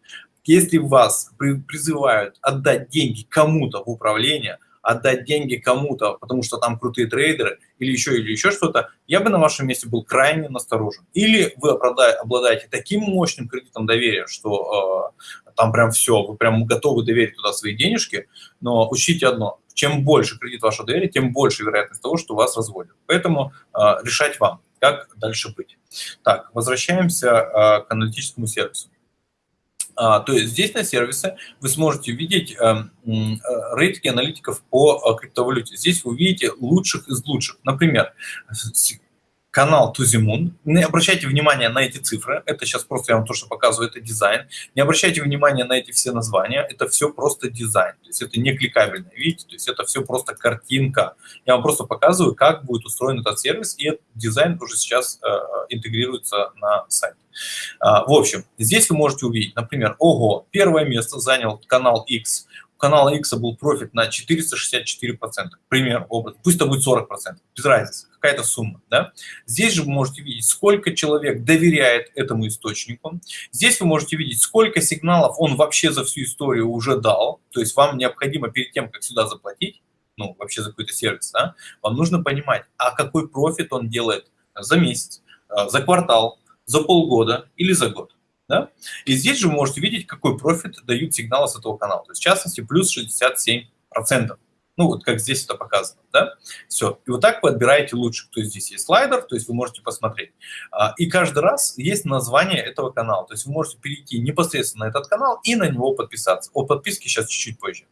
Если вас призывают отдать деньги кому-то в управление, отдать деньги кому-то, потому что там крутые трейдеры или еще, или еще что-то, я бы на вашем месте был крайне насторожен. Или вы обладаете таким мощным кредитом доверия, что э, там прям все, вы прям готовы доверить туда свои денежки, но учтите одно, чем больше кредит вашего доверия, тем больше вероятность того, что вас разводят. Поэтому э, решать вам, как дальше быть. Так, возвращаемся э, к аналитическому сервису. А, то есть здесь на сервисе вы сможете видеть эм, э, рейтинги аналитиков по э, криптовалюте. Здесь вы видите лучших из лучших. Например, канал Moon. Не обращайте внимания на эти цифры, это сейчас просто я вам то, что показываю, это дизайн. Не обращайте внимания на эти все названия, это все просто дизайн, то есть это не кликабельно, видите, то есть это все просто картинка. Я вам просто показываю, как будет устроен этот сервис, и этот дизайн уже сейчас э, интегрируется на сайт. А, в общем, здесь вы можете увидеть, например, ого, первое место занял канал X, у канала X был профит на 464%, пример, образ, пусть это будет 40%, без разницы, какая-то сумма. Да? Здесь же вы можете видеть, сколько человек доверяет этому источнику. Здесь вы можете видеть, сколько сигналов он вообще за всю историю уже дал. То есть вам необходимо перед тем, как сюда заплатить, ну, вообще за какой-то сервис, да, вам нужно понимать, а какой профит он делает за месяц, а, за квартал, за полгода или за год. Да? И здесь же вы можете видеть, какой профит дают сигналы с этого канала. То есть, в частности, плюс 67%. Ну, вот как здесь это показано, да? Все. И вот так вы отбираете лучше. То есть здесь есть слайдер, то есть вы можете посмотреть. А, и каждый раз есть название этого канала. То есть вы можете перейти непосредственно на этот канал и на него подписаться. О подписке сейчас чуть-чуть позже.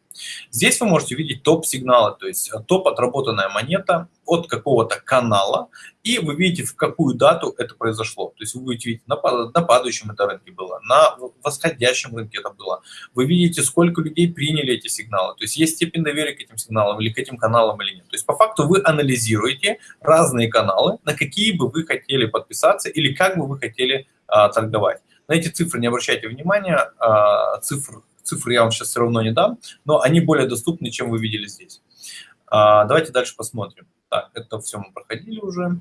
Здесь вы можете видеть топ-сигналы, то есть топ отработанная монета от какого-то канала, и вы видите, в какую дату это произошло. То есть вы будете видеть, на, на падающем это рынке было, на восходящем рынке это было. Вы видите, сколько людей приняли эти сигналы. То есть есть степень доверия к этим сигналам или к этим каналам или нет. То есть по факту вы анализируете разные каналы, на какие бы вы хотели подписаться или как бы вы хотели а, торговать. На эти цифры не обращайте внимания, а, цифр, цифры я вам сейчас все равно не дам, но они более доступны, чем вы видели здесь. А, давайте дальше посмотрим. Так, это все мы проходили уже.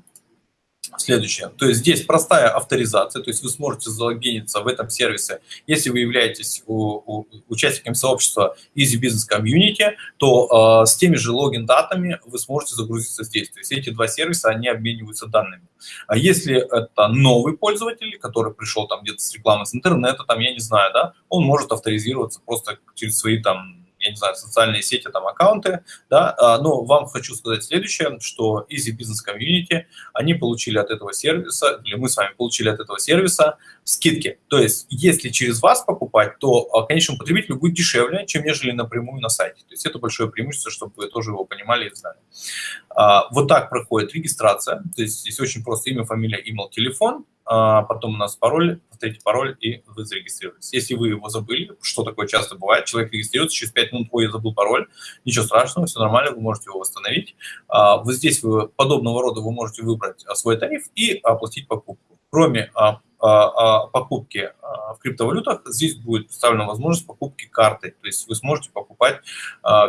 Следующее. То есть здесь простая авторизация, то есть вы сможете залогиниться в этом сервисе, если вы являетесь у, у, участником сообщества Easy Business Community, то э, с теми же логин-датами вы сможете загрузиться здесь. То есть эти два сервиса, они обмениваются данными. А если это новый пользователь, который пришел там где-то с рекламы с интернета, там, я не знаю, да, он может авторизироваться просто через свои там я не знаю, социальные сети, там, аккаунты, да, а, но вам хочу сказать следующее, что Easy Business Community, они получили от этого сервиса, или мы с вами получили от этого сервиса скидки. То есть, если через вас покупать, то а, конечному потребителю будет дешевле, чем нежели напрямую на сайте. То есть, это большое преимущество, чтобы вы тоже его понимали и знали. А, вот так проходит регистрация, то есть, здесь очень просто имя, фамилия, email, телефон, потом у нас пароль, повторите пароль, и вы зарегистрировались. Если вы его забыли, что такое часто бывает, человек регистрируется, через 5 минут, ой, я забыл пароль, ничего страшного, все нормально, вы можете его восстановить. А, вот здесь вы подобного рода вы можете выбрать а, свой тариф и оплатить покупку. Кроме покупки в криптовалютах, здесь будет представлена возможность покупки карты, то есть вы сможете покупать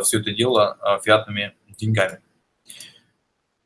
все это дело фиатными деньгами.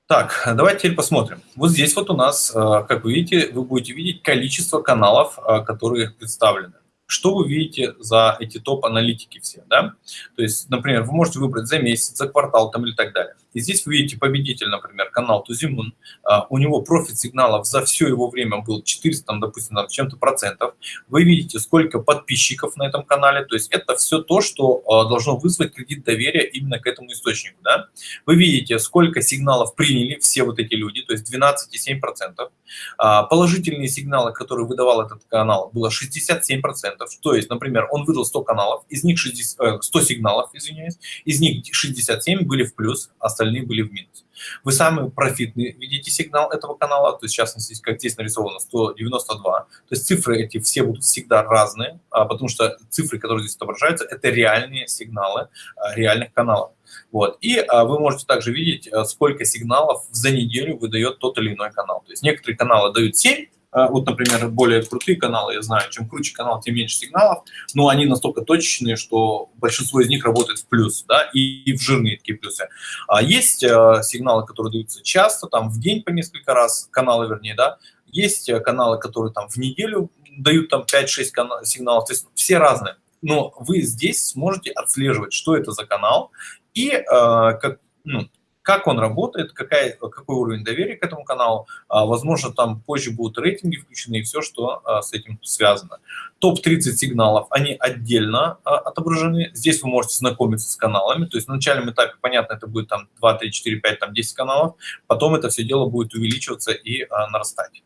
Так, давайте теперь посмотрим. Вот здесь вот у нас, э, как вы видите, вы будете видеть количество каналов, э, которые представлены что вы видите за эти топ-аналитики все, да? То есть, например, вы можете выбрать за месяц, за квартал там или так далее. И здесь вы видите победитель, например, канал Тузимун, а, у него профит сигналов за все его время был 400, там, допустим, там, чем-то процентов. Вы видите, сколько подписчиков на этом канале, то есть это все то, что а, должно вызвать кредит доверия именно к этому источнику, да? Вы видите, сколько сигналов приняли все вот эти люди, то есть 12,7%. А, положительные сигналы, которые выдавал этот канал, было 67%. То есть, например, он выдал 100 каналов, из них 60, 100 э, сигналов, извиняюсь, из них 67 были в плюс, остальные были в минус. Вы самый профитный видите сигнал этого канала, то есть, в частности, как здесь нарисовано, 192. То есть цифры эти все будут всегда разные, а, потому что цифры, которые здесь отображаются, это реальные сигналы а, реальных каналов. Вот. И а, вы можете также видеть, сколько сигналов за неделю выдает тот или иной канал. То есть некоторые каналы дают 7 вот, например, более крутые каналы, я знаю, чем круче канал, тем меньше сигналов, но они настолько точечные, что большинство из них работает в плюс, да, и, в жирные такие плюсы. А есть сигналы, которые даются часто, там в день по несколько раз, каналы, вернее, да, есть каналы, которые там в неделю дают там 5-6 сигналов, то есть все разные. Но вы здесь сможете отслеживать, что это за канал и э, как, ну, как он работает, какая, какой уровень доверия к этому каналу. А, возможно, там позже будут рейтинги включены и все, что а, с этим связано. Топ-30 сигналов, они отдельно а, отображены. Здесь вы можете знакомиться с каналами. То есть на начальном этапе, понятно, это будет там 2, 3, 4, 5, там 10 каналов. Потом это все дело будет увеличиваться и нарастать.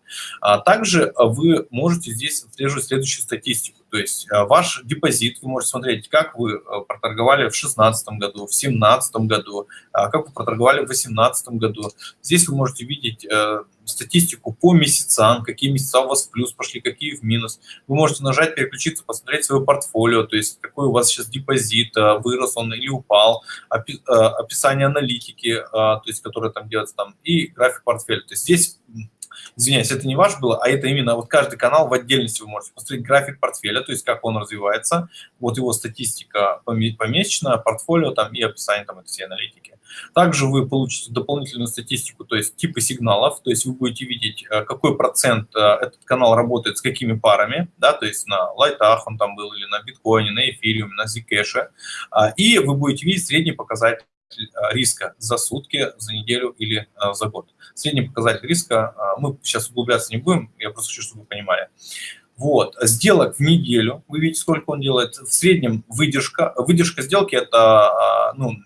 Также вы можете здесь отслеживать следующую статистику. То есть ваш депозит, вы можете смотреть, как вы проторговали в 2016 году, в 2017 году, как вы проторговали в 2018 году. Здесь вы можете видеть э, статистику по месяцам, какие месяца у вас в плюс пошли, какие в минус. Вы можете нажать, переключиться, посмотреть свое портфолио, то есть какой у вас сейчас депозит, э, вырос он или упал, э, описание аналитики, э, то есть которая там делается там, и график портфеля. То есть здесь извиняюсь, это не ваш было, а это именно вот каждый канал в отдельности вы можете посмотреть график портфеля, то есть как он развивается, вот его статистика помесячная, портфолио там и описание там этой всей аналитики. Также вы получите дополнительную статистику, то есть типы сигналов, то есть вы будете видеть, э, какой процент э, этот канал работает с какими парами, да, то есть на лайтах он там был, или на биткоине, на эфириуме, на зикэше, а, и вы будете видеть средний показатель риска за сутки, за неделю или за год. Средний показатель риска, мы сейчас углубляться не будем, я просто хочу, чтобы вы понимали. Вот, сделок в неделю, вы видите, сколько он делает, в среднем выдержка, выдержка сделки это, ну,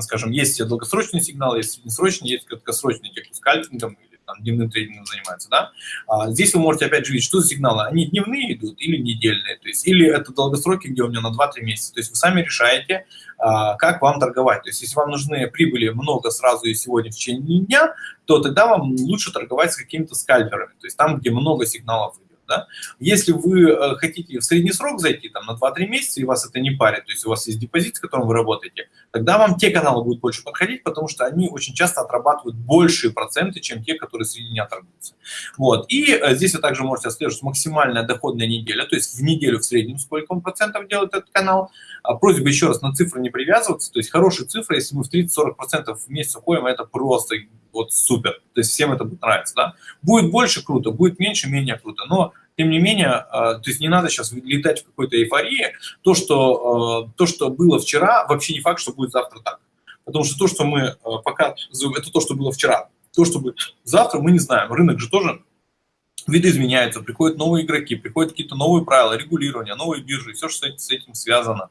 скажем, есть долгосрочные сигналы, есть среднесрочные, есть краткосрочные, те, кто скальпингом или там, дневным трейдингом занимается, да. А здесь вы можете опять же видеть, что за сигналы, они дневные идут или недельные, то есть, или это долгосроки, где у меня на 2-3 месяца, то есть вы сами решаете, а, как вам торговать. То есть если вам нужны прибыли много сразу и сегодня в течение дня, то тогда вам лучше торговать с какими-то скальперами, то есть там, где много сигналов да? Если вы э, хотите в средний срок зайти там, на 2-3 месяца, и вас это не парит, то есть у вас есть депозит, с которым вы работаете, тогда вам те каналы будут больше подходить, потому что они очень часто отрабатывают большие проценты, чем те, которые среди дня торгуются. Вот. И э, здесь вы также можете отслеживать максимальная доходная неделя, то есть в неделю в среднем сколько он процентов делает этот канал. А просьба еще раз на цифры не привязываться, то есть хорошие цифры, если мы в 30-40% в месяц уходим, это просто вот супер. То есть всем это будет нравиться, да. Будет больше круто, будет меньше, менее круто, но тем не менее, а, то есть не надо сейчас летать в какой-то эйфории. То что, а, то, что было вчера, вообще не факт, что будет завтра так. Потому что то, что мы а, показываем, это то, что было вчера. То, что будет завтра, мы не знаем. Рынок же тоже виды изменяются, приходят новые игроки, приходят какие-то новые правила, регулирования, новые биржи, все, что с этим связано.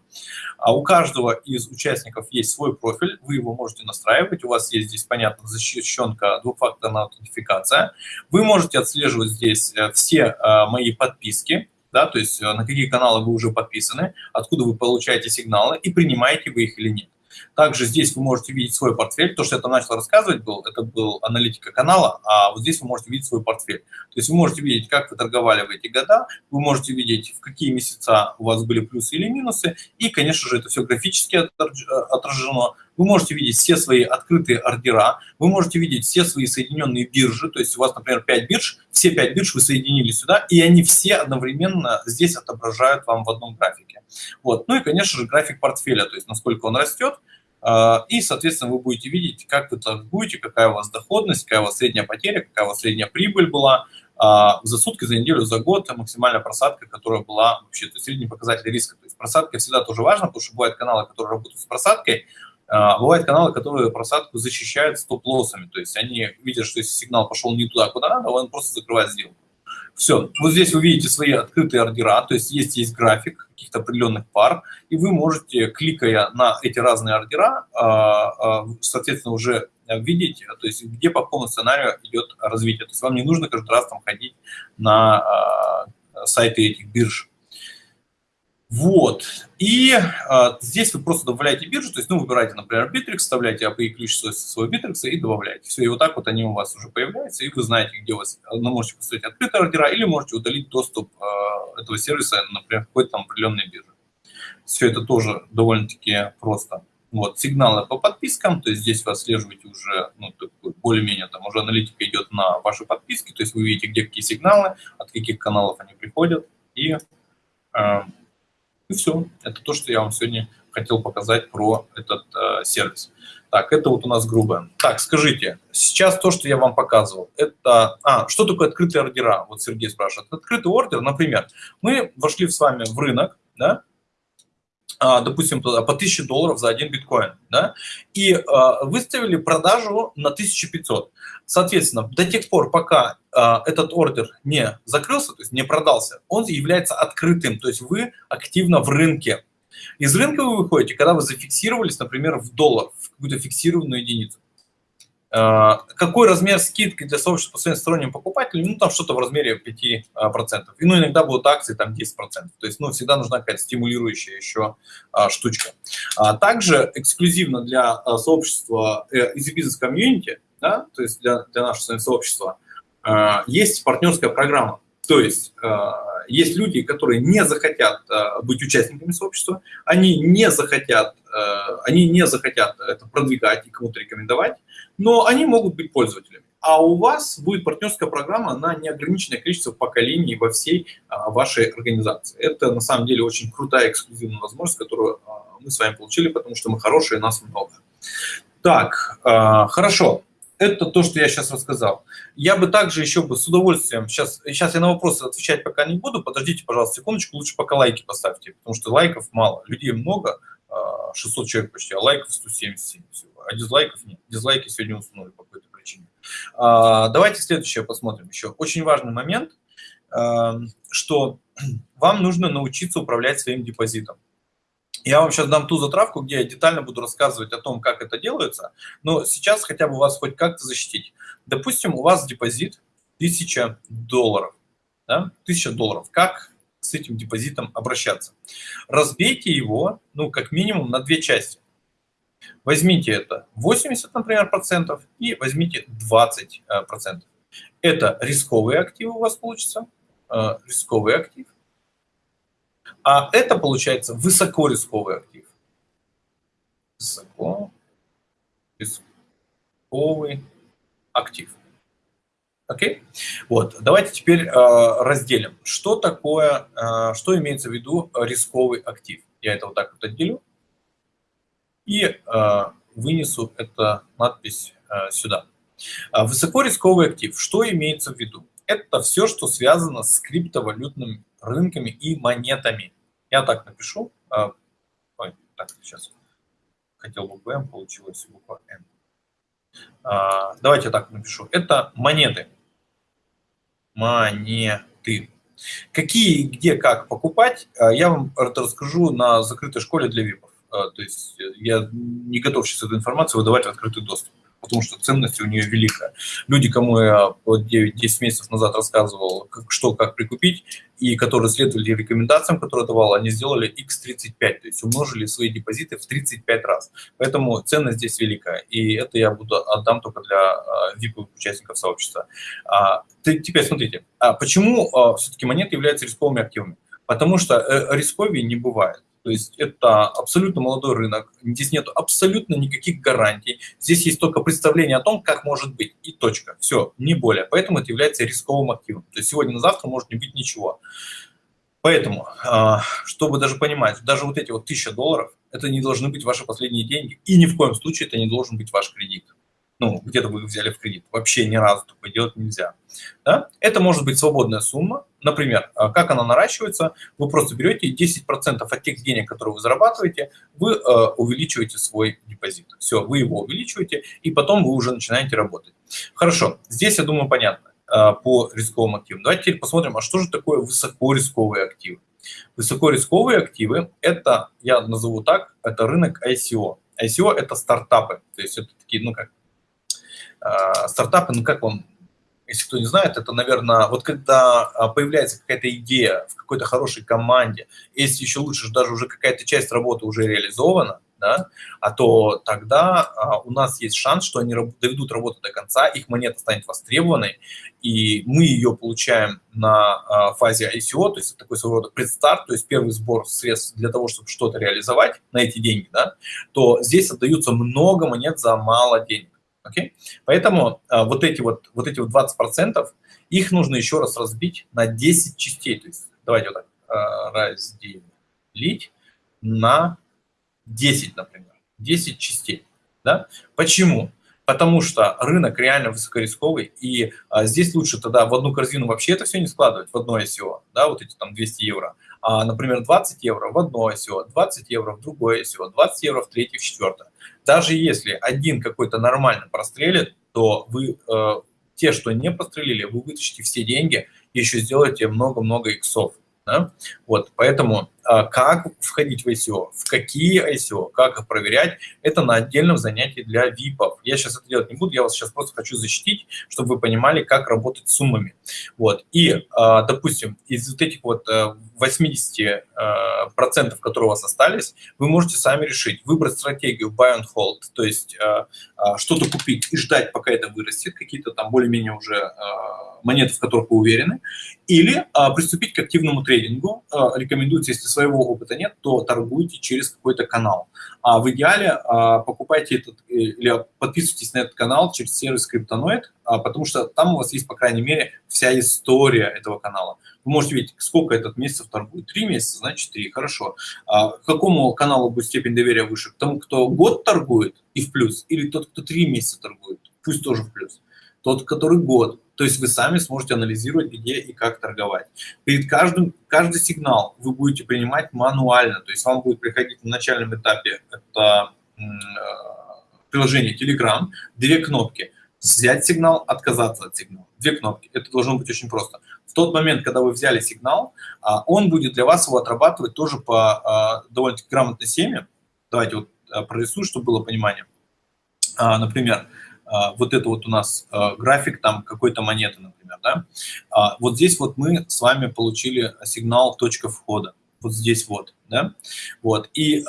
А у каждого из участников есть свой профиль, вы его можете настраивать, у вас есть здесь, понятно, защищенка, двухфакторная аутентификация. Вы можете отслеживать здесь э, все э, мои подписки, да, то есть э, на какие каналы вы уже подписаны, откуда вы получаете сигналы и принимаете вы их или нет. Также здесь вы можете видеть свой портфель. То, что я там начал рассказывать, был, это был аналитика канала, а вот здесь вы можете видеть свой портфель. То есть вы можете видеть, как вы торговали в эти года, вы можете видеть, в какие месяца у вас были плюсы или минусы, и, конечно же, это все графически отражено. Вы можете видеть все свои открытые ордера, вы можете видеть все свои соединенные биржи, то есть у вас, например, 5 бирж, все 5 бирж вы соединили сюда, и они все одновременно здесь отображают вам в одном графике. Вот. Ну и, конечно же, график портфеля, то есть насколько он растет, а, и, соответственно, вы будете видеть, как вы торгуете, какая у вас доходность, какая у вас средняя потеря, какая у вас средняя прибыль была а, за сутки, за неделю, за год, максимальная просадка, которая была вообще, то есть средний показатель риска. То есть просадка всегда тоже важна, потому что бывают каналы, которые работают с просадкой, бывают каналы, которые просадку защищают стоп-лоссами, то есть они видят, что если сигнал пошел не туда, куда надо, он просто закрывает сделку. Все, вот здесь вы видите свои открытые ордера, то есть есть, есть график каких-то определенных пар, и вы можете, кликая на эти разные ордера, а, а, соответственно, уже видеть, то есть где по какому сценарию идет развитие. То есть вам не нужно каждый раз там ходить на а, сайты этих бирж. Вот. И а, здесь вы просто добавляете биржу, то есть, ну, выбираете, например, Bittrex, вставляете API-ключ своего Bittrex и добавляете. Все, и вот так вот они у вас уже появляются, и вы знаете, где у вас, ну, можете поставить открытые ордера или можете удалить доступ а, этого сервиса, например, какой-то там определенной бирже. Все это тоже довольно-таки просто. Вот, сигналы по подпискам, то есть здесь вы отслеживаете уже, ну, более-менее там уже аналитика идет на ваши подписки, то есть вы видите, где какие сигналы, от каких каналов они приходят, и, э, и все. Это то, что я вам сегодня хотел показать про этот э, сервис. Так, это вот у нас грубое. Так, скажите, сейчас то, что я вам показывал, это... А, что такое открытые ордера? Вот Сергей спрашивает. Открытый ордер, например, мы вошли с вами в рынок, да, допустим, по 1000 долларов за один биткоин, да, и а, выставили продажу на 1500. Соответственно, до тех пор, пока а, этот ордер не закрылся, то есть не продался, он является открытым, то есть вы активно в рынке. Из рынка вы выходите, когда вы зафиксировались, например, в доллар, в какую-то фиксированную единицу. А, какой размер скидки для сообщества своим сторонним покупателям? Ну, там что-то в размере 5%. А, И, ну, иногда будут акции там 10%. То есть, ну, всегда нужна какая-то стимулирующая еще а, штучка. А также эксклюзивно для а, сообщества э, Business Community, да, то есть для, для нашего сообщества, а, есть партнерская программа. То есть а, есть люди, которые не захотят э, быть участниками сообщества, они не захотят, э, они не захотят это продвигать и кому-то рекомендовать, но они могут быть пользователями. А у вас будет партнерская программа на неограниченное количество поколений во всей а, вашей организации. Это на самом деле очень крутая эксклюзивная возможность, которую а, мы с вами получили, потому что мы хорошие, нас много. Так, а, хорошо это то, что я сейчас рассказал. Я бы также еще бы с удовольствием, сейчас, сейчас я на вопросы отвечать пока не буду, подождите, пожалуйста, секундочку, лучше пока лайки поставьте, потому что лайков мало, людей много, 600 а, человек почти, а лайков 177 всего, а дизлайков нет. Дизлайки сегодня уснули по какой-то причине. А, давайте следующее посмотрим еще. Очень важный момент, а, что вам нужно научиться управлять своим депозитом. Я вам сейчас дам ту затравку, где я детально буду рассказывать о том, как это делается, но сейчас хотя бы вас хоть как-то защитить. Допустим, у вас депозит 1000 долларов. Да? 1000 долларов. Как с этим депозитом обращаться? Разбейте его, ну, как минимум, на две части. Возьмите это 80, например, процентов и возьмите 20 э, процентов. Это рисковые активы у вас получится, э, рисковый актив. А это получается высокорисковый актив. Высоко рисковый актив. Окей? Вот. Давайте теперь э, разделим. Что такое, что имеется в виду рисковый актив? Я это вот так вот отделю и э, вынесу эту надпись э, сюда. Высокорисковый актив. Что имеется в виду? Это все, что связано с криптовалютными рынками и монетами. Я так напишу. Ой, так, сейчас. Хотел букву М, получилось буква Н. Давайте так напишу. Это монеты. Монеты. Какие, где, как покупать, я вам расскажу на закрытой школе для ВИПов. То есть я не готов сейчас эту информацию выдавать в открытый доступ потому что ценность у нее великая. Люди, кому я 9-10 месяцев назад рассказывал, как, что, как прикупить, и которые следовали рекомендациям, которые давал, они сделали x35, то есть умножили свои депозиты в 35 раз. Поэтому ценность здесь великая, и это я буду отдам только для VIP участников сообщества. А, теперь смотрите, а почему а, все-таки монеты являются рисковыми активами? Потому что э, рисковее не бывает. То есть это абсолютно молодой рынок, здесь нет абсолютно никаких гарантий, здесь есть только представление о том, как может быть, и точка. Все, не более. Поэтому это является рисковым активом. То есть сегодня на завтра может не быть ничего. Поэтому, а, чтобы даже понимать, даже вот эти вот 1000 долларов, это не должны быть ваши последние деньги, и ни в коем случае это не должен быть ваш кредит ну, где-то вы взяли в кредит. Вообще ни разу такое делать нельзя. Да? Это может быть свободная сумма. Например, а, как она наращивается? Вы просто берете 10% от тех денег, которые вы зарабатываете, вы э, увеличиваете свой депозит. Все, вы его увеличиваете, и потом вы уже начинаете работать. Хорошо, здесь, я думаю, понятно э, по рисковым активам. Давайте теперь посмотрим, а что же такое высокорисковые активы? Высокорисковые активы – это, я назову так, это рынок ICO. ICO – это стартапы, то есть это такие, ну как, а, стартапы, ну как вам, если кто не знает, это, наверное, вот когда а, появляется какая-то идея в какой-то хорошей команде, если еще лучше, даже уже какая-то часть работы уже реализована, да, а то тогда а, у нас есть шанс, что они доведут работу до конца, их монета станет востребованной, и мы ее получаем на а, фазе ICO, то есть такой своего рода предстарт, то есть первый сбор средств для того, чтобы что-то реализовать на эти деньги, да, то здесь отдаются много монет за мало денег. Okay? Поэтому а, вот эти вот, вот эти вот 20%, их нужно еще раз разбить на 10 частей. То есть давайте вот так а, разделить на 10, например, 10 частей. Да? Почему? Потому что рынок реально высокорисковый, и а, здесь лучше тогда в одну корзину вообще это все не складывать, в одно ICO, да, вот эти там 200 евро, а, например, 20 евро в одно ICO, 20 евро в другое ICO, 20 евро в третье, в четвертое. Даже если один какой-то нормально прострелит, то вы э, те, что не прострелили, вы вытащите все деньги и еще сделаете много-много иксов. Да? Вот, поэтому как входить в ICO, в какие ICO, как их проверять, это на отдельном занятии для VIP-ов. Я сейчас это делать не буду, я вас сейчас просто хочу защитить, чтобы вы понимали, как работать с суммами. Вот. И, а, допустим, из вот этих вот 80 э, а, процентов, которые у вас остались, вы можете сами решить, выбрать стратегию buy and hold, то есть что-то купить и ждать, пока это вырастет, какие-то там более-менее уже монеты, в которых вы уверены, или приступить к активному трейдингу. Рекомендуется, если своего опыта нет, то торгуйте через какой-то канал. А в идеале а, покупайте этот э, или подписывайтесь на этот канал через сервис Криптоноид, а, потому что там у вас есть, по крайней мере, вся история этого канала. Вы можете видеть, сколько этот месяцев торгует. Три месяца, значит, три, хорошо. А к какому каналу будет степень доверия выше? К тому, кто год торгует и в плюс, или тот, кто три месяца торгует, пусть тоже в плюс. Тот, который год, то есть вы сами сможете анализировать, где и как торговать. Перед каждым, каждый сигнал вы будете принимать мануально. То есть вам будет приходить на начальном этапе это э, приложение Telegram, две кнопки. Взять сигнал, отказаться от сигнала. Две кнопки. Это должно быть очень просто. В тот момент, когда вы взяли сигнал, а, он будет для вас его отрабатывать тоже по а, довольно-таки грамотной схеме. Давайте вот а, прорисую, чтобы было понимание. Например, вот это вот у нас а, график там какой-то монеты, например, да, а, вот здесь вот мы с вами получили сигнал точка входа, вот здесь вот, да, вот, и,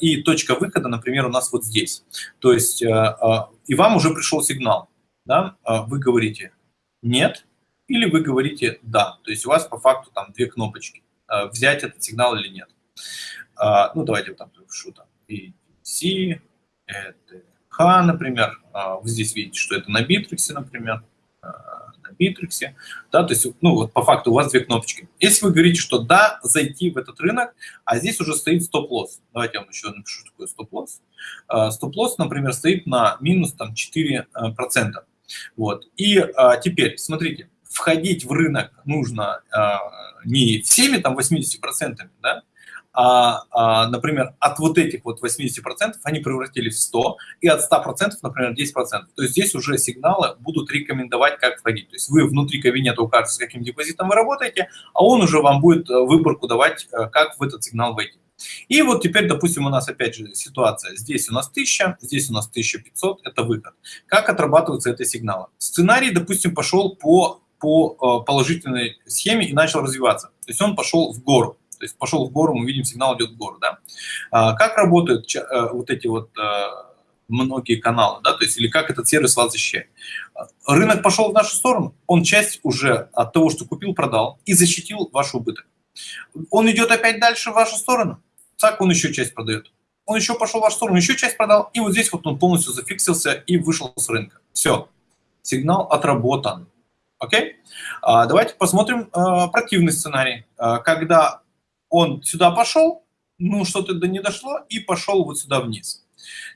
и точка выхода, например, у нас вот здесь, то есть, и вам уже пришел сигнал, да, вы говорите «нет» или вы говорите «да», то есть у вас по факту там две кнопочки, взять этот сигнал или нет. Ну, давайте вот там пишу там C, это Х, например, а, вы здесь видите, что это на битриксе, например, а, на битриксе, да, то есть, ну, вот по факту у вас две кнопочки. Если вы говорите, что да, зайти в этот рынок, а здесь уже стоит стоп-лосс, давайте я вам еще напишу такой стоп-лосс. А, стоп-лосс, например, стоит на минус там 4%. Вот. И теперь, смотрите, входить в рынок нужно не всеми там 80%, да, а, а, например, от вот этих вот 80% они превратились в 100, и от 100%, например, 10%. То есть здесь уже сигналы будут рекомендовать, как входить. То есть вы внутри кабинета укажете, с каким депозитом вы работаете, а он уже вам будет э, выборку давать, э, как в этот сигнал войти. И вот теперь, допустим, у нас опять же ситуация. Здесь у нас 1000, здесь у нас 1500, это выход. Как отрабатываются эти сигналы? Сценарий, допустим, пошел по, по э, положительной схеме и начал развиваться. То есть он пошел в гору. То есть пошел в гору, мы видим, сигнал идет в гору. Да? А, как работают э, вот эти вот э, многие каналы, да, то есть или как этот сервис вас защищает. Рынок пошел в нашу сторону, он часть уже от того, что купил, продал и защитил ваш убыток. Он идет опять дальше в вашу сторону, так он еще часть продает. Он еще пошел в вашу сторону, еще часть продал, и вот здесь вот он полностью зафиксился и вышел с рынка. Все, сигнал отработан. Окей? А, давайте посмотрим а, противный сценарий, а, когда он сюда пошел, ну, что-то до не дошло, и пошел вот сюда вниз.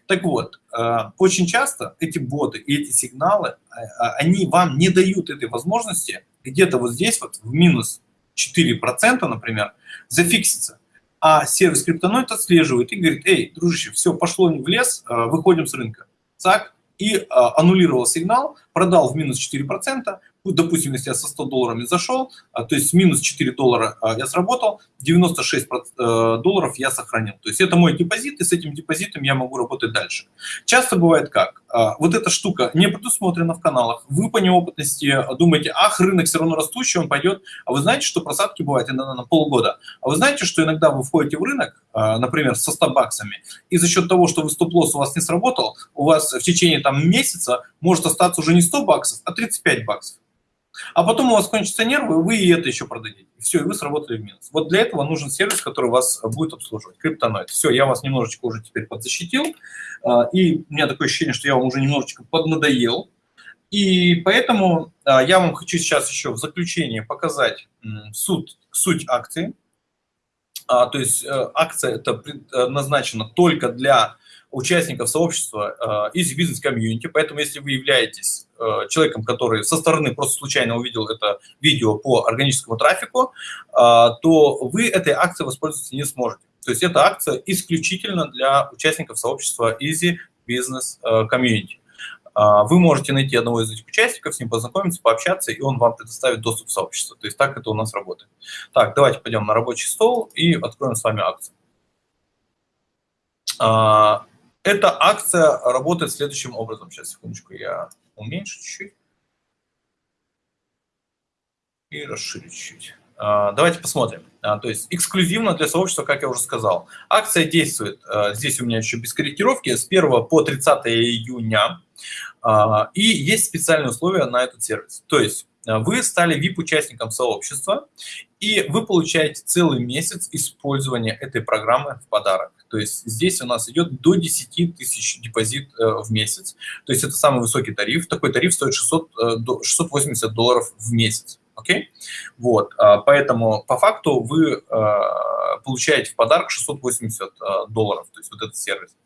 Так вот, э, очень часто эти боты эти сигналы, э, э, они вам не дают этой возможности где-то вот здесь вот в минус 4%, например, зафикситься. А сервис криптоноид отслеживает и говорит, эй, дружище, все, пошло в лес, выходим с рынка. Так, и аннулировал сигнал, продал в минус 4%, допустим, если я со 100 долларами зашел, а, то есть минус 4 доллара а, я сработал, 96 э, долларов я сохранил. То есть это мой депозит, и с этим депозитом я могу работать дальше. Часто бывает как? А, вот эта штука не предусмотрена в каналах, вы по неопытности думаете, ах, рынок все равно растущий, он пойдет, а вы знаете, что просадки бывают иногда на полгода, а вы знаете, что иногда вы входите в рынок, например, со 100 баксами, и за счет того, что вы стоп-лосс у вас не сработал, у вас в течение там месяца может остаться уже не 100 баксов, а 35 баксов. А потом у вас кончатся нервы, вы и это еще продадите. Все, и вы сработали в минус. Вот для этого нужен сервис, который вас будет обслуживать. Криптоноид. Все, я вас немножечко уже теперь подзащитил. А, и у меня такое ощущение, что я вам уже немножечко поднадоел. И поэтому а, я вам хочу сейчас еще в заключение показать суть, суть акции. А, то есть э, акция это назначена только для участников сообщества э, Easy Business Community, поэтому если вы являетесь э, человеком, который со стороны просто случайно увидел это видео по органическому трафику, э, то вы этой акцией воспользоваться не сможете. То есть эта акция исключительно для участников сообщества Easy Business Community. Вы можете найти одного из этих участников, с ним познакомиться, пообщаться, и он вам предоставит доступ в сообщество. То есть так это у нас работает. Так, давайте пойдем на рабочий стол и откроем с вами акцию. Эта акция работает следующим образом. Сейчас, секундочку, я уменьшу чуть-чуть. И расширю чуть-чуть. А, давайте посмотрим. А, то есть эксклюзивно для сообщества, как я уже сказал. Акция действует, а, здесь у меня еще без корректировки, с 1 по 30 июня. И есть специальные условия на этот сервис. То есть вы стали VIP-участником сообщества, и вы получаете целый месяц использования этой программы в подарок. То есть здесь у нас идет до 10 тысяч депозит э, в месяц. То есть это самый высокий тариф. Такой тариф стоит 600, 680 э, долларов в месяц. Окей? Вот, а, поэтому по факту вы а, получаете в подарок 680 а, долларов, то есть вот этот сервис.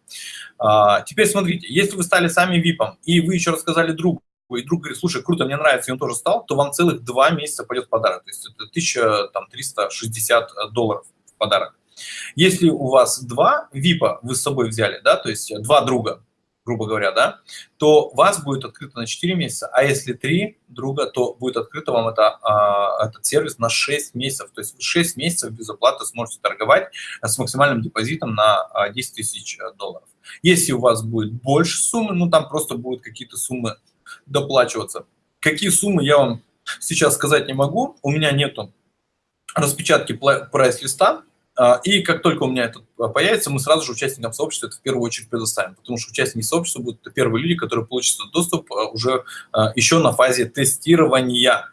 Теперь смотрите, если вы стали сами VIP, и вы еще рассказали другу, и друг говорит, слушай, круто, мне нравится, и он тоже стал, то вам целых два месяца пойдет подарок. То есть это 1360 долларов в подарок. Если у вас два ВИПа вы с собой взяли, да, то есть два друга, грубо говоря, да, то вас будет открыто на 4 месяца, а если три друга, то будет открыто вам это, а, этот сервис на 6 месяцев. То есть 6 месяцев без оплаты сможете торговать с максимальным депозитом на 10 а, тысяч долларов. Если у вас будет больше суммы, ну там просто будут какие-то суммы доплачиваться. Какие суммы я вам сейчас сказать не могу, у меня нету распечатки прайс-листа, и как только у меня это появится, мы сразу же участникам сообщества это в первую очередь предоставим, потому что участники сообщества будут первые люди, которые получат доступ а, уже а, еще на фазе тестирования.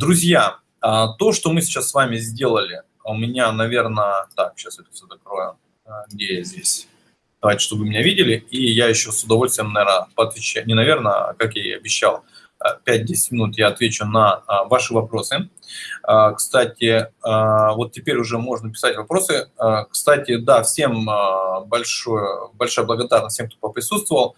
Друзья, то, что мы сейчас с вами сделали, у меня, наверное, так, сейчас это все закрою, где я здесь? Давайте, чтобы вы меня видели, и я еще с удовольствием, наверное, поотвечаю, не наверное, а как я и обещал, 5-10 минут я отвечу на а, ваши вопросы. А, кстати, а, вот теперь уже можно писать вопросы. Кстати, да, всем большое, большая благодарность всем, кто поприсутствовал.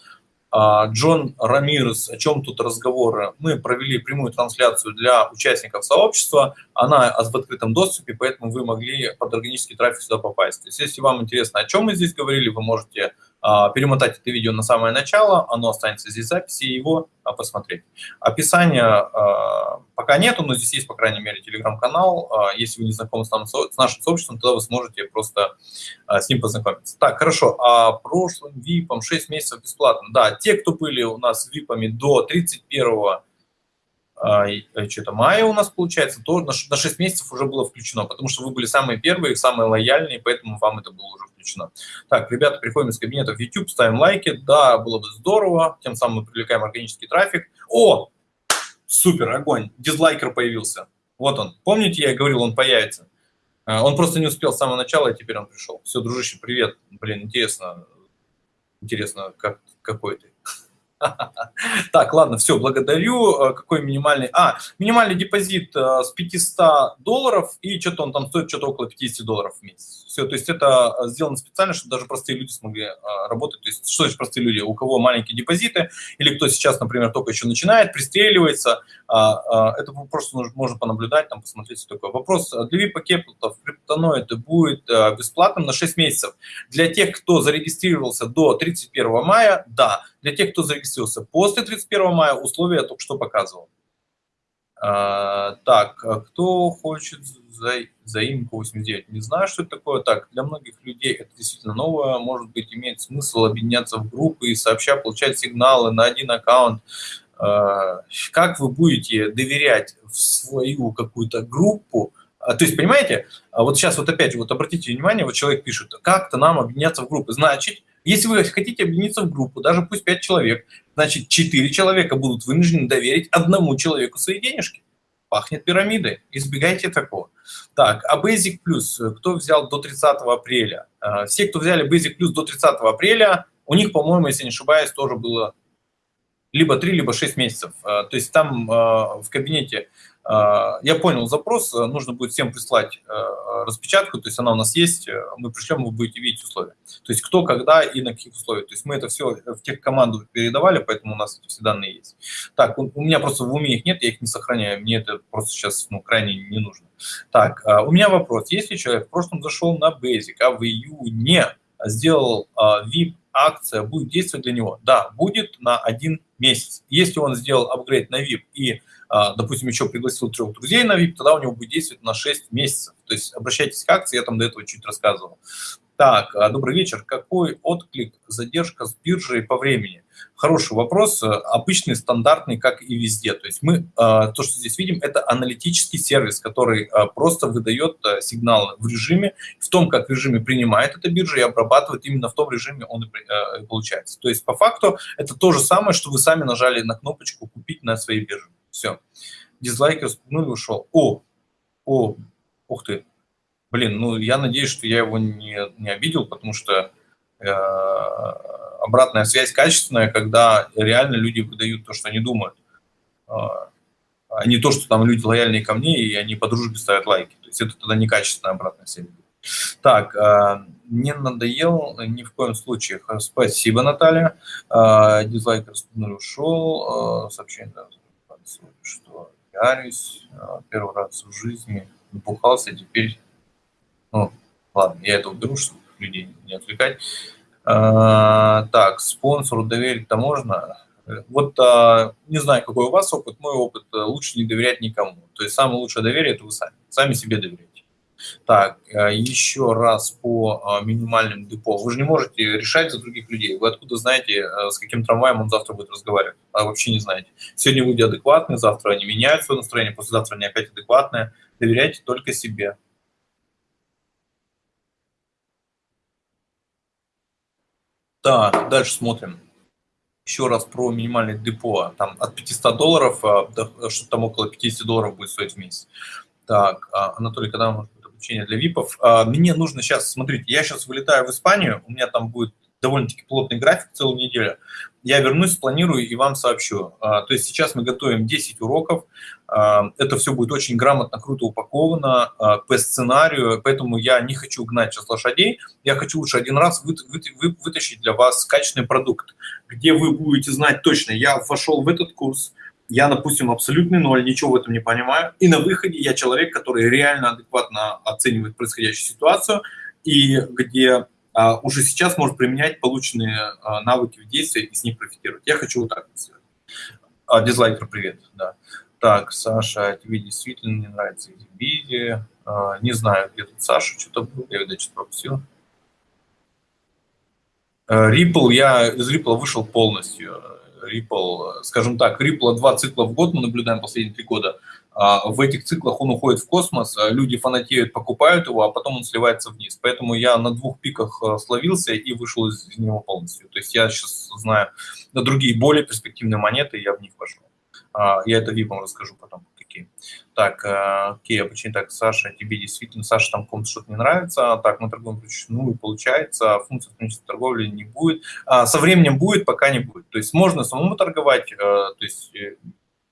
Джон Рамирес, о чем тут разговоры? Мы провели прямую трансляцию для участников сообщества. Она в открытом доступе, поэтому вы могли под органический трафик сюда попасть. То есть, если вам интересно, о чем мы здесь говорили, вы можете а, перемотать это видео на самое начало, оно останется здесь в записи, и его а, посмотреть. Описания а, пока нету, но здесь есть, по крайней мере, телеграм-канал. Если вы не знакомы с, нашим сообществом, тогда вы сможете просто с ним познакомиться. Так, хорошо. А прошлым VIP 6 месяцев бесплатно. Да, те, кто были у нас VIP до 31 Э, что-то мая у нас получается, то на 6 месяцев уже было включено, потому что вы были самые первые, самые лояльные, поэтому вам это было уже включено. Так, ребята, приходим из кабинета в YouTube, ставим лайки, да, было бы здорово, тем самым мы привлекаем органический трафик. О, супер, огонь, дизлайкер появился, вот он. Помните, я говорил, он появится? Э, он просто не успел с самого начала, и теперь он пришел. Все, дружище, привет. Блин, интересно, интересно, как, какой ты. Так, ладно, все, благодарю. Э, какой минимальный? А, минимальный депозит э, с 500 долларов, и что-то он там стоит что-то около 50 долларов в месяц. Все, то есть это э, сделано специально, чтобы даже простые люди смогли работать. То есть что значит простые люди? У кого маленькие депозиты, или кто сейчас, например, только еще начинает, пристреливается, это просто можно понаблюдать, там посмотреть, такое. Вопрос для VIP-пакетов криптоноид будет бесплатным на 6 месяцев. Для тех, кто зарегистрировался до 31 мая, да. Для тех, кто зарегистрировался после 31 мая, условия я только что показывал. А, так, а кто хочет за, заимку 89? Не знаю, что это такое. Так, для многих людей это действительно новое. Может быть, имеет смысл объединяться в группы и сообща получать сигналы на один аккаунт. А, как вы будете доверять в свою какую-то группу, а, то есть, понимаете, а вот сейчас вот опять вот обратите внимание, вот человек пишет, как-то нам объединяться в группы. Значит, если вы хотите объединиться в группу, даже пусть 5 человек, значит, 4 человека будут вынуждены доверить одному человеку свои денежки. Пахнет пирамидой. Избегайте такого. Так, а Basic Plus, кто взял до 30 апреля? А, все, кто взяли Basic Plus до 30 апреля, у них, по-моему, если не ошибаюсь, тоже было либо 3, либо 6 месяцев. То есть там в кабинете а, я понял запрос, э, нужно будет всем прислать э, распечатку, то есть она у нас есть, э, мы пришлем, вы будете видеть условия. То есть кто, когда и на каких условиях. То есть мы это все в тех команду передавали, поэтому у нас все данные есть. Так, у меня просто в уме их нет, я их не сохраняю, мне это просто сейчас ну, крайне не нужно. Так, у меня вопрос. Если человек в прошлом зашел на Basic, а в июне сделал VIP акция, будет действовать для него? Да, будет на один месяц. Если он сделал апгрейд на VIP и а, допустим, еще пригласил трех друзей на VIP, тогда у него будет действовать на 6 месяцев. То есть обращайтесь к акции, я там до этого чуть рассказывал. Так, а, добрый вечер. Какой отклик, задержка с биржей по времени? Хороший вопрос, обычный, стандартный, как и везде. То есть мы, а, то, что здесь видим, это аналитический сервис, который просто выдает сигналы в режиме, в том, как в режиме принимает эта биржа и обрабатывает, именно в том режиме он и получается. То есть по факту это то же самое, что вы сами нажали на кнопочку «Купить на своей бирже». Все. Дизлайки распугнули, ушел. О, о, ух ты. Блин, ну я надеюсь, что я его не, не обидел, потому что э, обратная связь качественная, когда реально люди выдают то, что они думают. Э, а не то, что там люди лояльные ко мне, и они по дружбе ставят лайки. То есть это тогда некачественная обратная связь. Так, э, не надоел ни в коем случае. Спасибо, Наталья. Э, дизлайк распугнули, ушел. Э, сообщение что ярюсь первый раз в жизни, напухался, теперь, ну, ладно, я это уберу, чтобы людей не отвлекать. А, так, спонсору доверить-то можно? Вот а, не знаю, какой у вас опыт, мой опыт, лучше не доверять никому. То есть самое лучшее доверие – это вы сами, сами себе доверяете. Так, э, еще раз по э, минимальным депо. Вы же не можете решать за других людей. Вы откуда знаете, э, с каким трамваем он завтра будет разговаривать? А вообще не знаете. Сегодня люди адекватные, завтра они меняют свое настроение, послезавтра они опять адекватные. Доверяйте только себе. Так, дальше смотрим. Еще раз про минимальное депо. Там от 500 долларов, что там около 50 долларов будет стоить в месяц. Так, а, Анатолий, когда может обучения для ВИПов. А, мне нужно сейчас, смотрите, я сейчас вылетаю в Испанию, у меня там будет довольно-таки плотный график целую неделю. Я вернусь, спланирую и вам сообщу. А, то есть сейчас мы готовим 10 уроков. А, это все будет очень грамотно, круто упаковано по сценарию, поэтому я не хочу гнать сейчас лошадей. Я хочу лучше один раз вытащить для вас качественный продукт, где вы будете знать точно, я вошел в этот курс, я, допустим, абсолютный ноль, ничего в этом не понимаю, и на выходе я человек, который реально адекватно оценивает происходящую ситуацию, и где а, уже сейчас может применять полученные а, навыки в действии и с них профитировать. Я хочу вот так сделать. А, дизлайкер, привет, да. Так, Саша, тебе действительно не нравится эти видео. А, не знаю, где тут Саша, что-то было, я, видать, что-то пропустил. Ripple, я из Ripple вышел полностью. Ripple, скажем так, Ripple два цикла в год мы наблюдаем последние три года. А, в этих циклах он уходит в космос, а люди фанатеют, покупают его, а потом он сливается вниз. Поэтому я на двух пиках а, словился и вышел из него полностью. То есть я сейчас знаю на другие более перспективные монеты, я в них вошел. Я это VIP расскажу потом какие. Так, окей, почему так, Саша, тебе действительно, Саша, там кому-то что-то не нравится, так, мы торгуем ну и получается, функция автоматической торговли не будет. Со временем будет, пока не будет. То есть можно самому торговать, то есть э,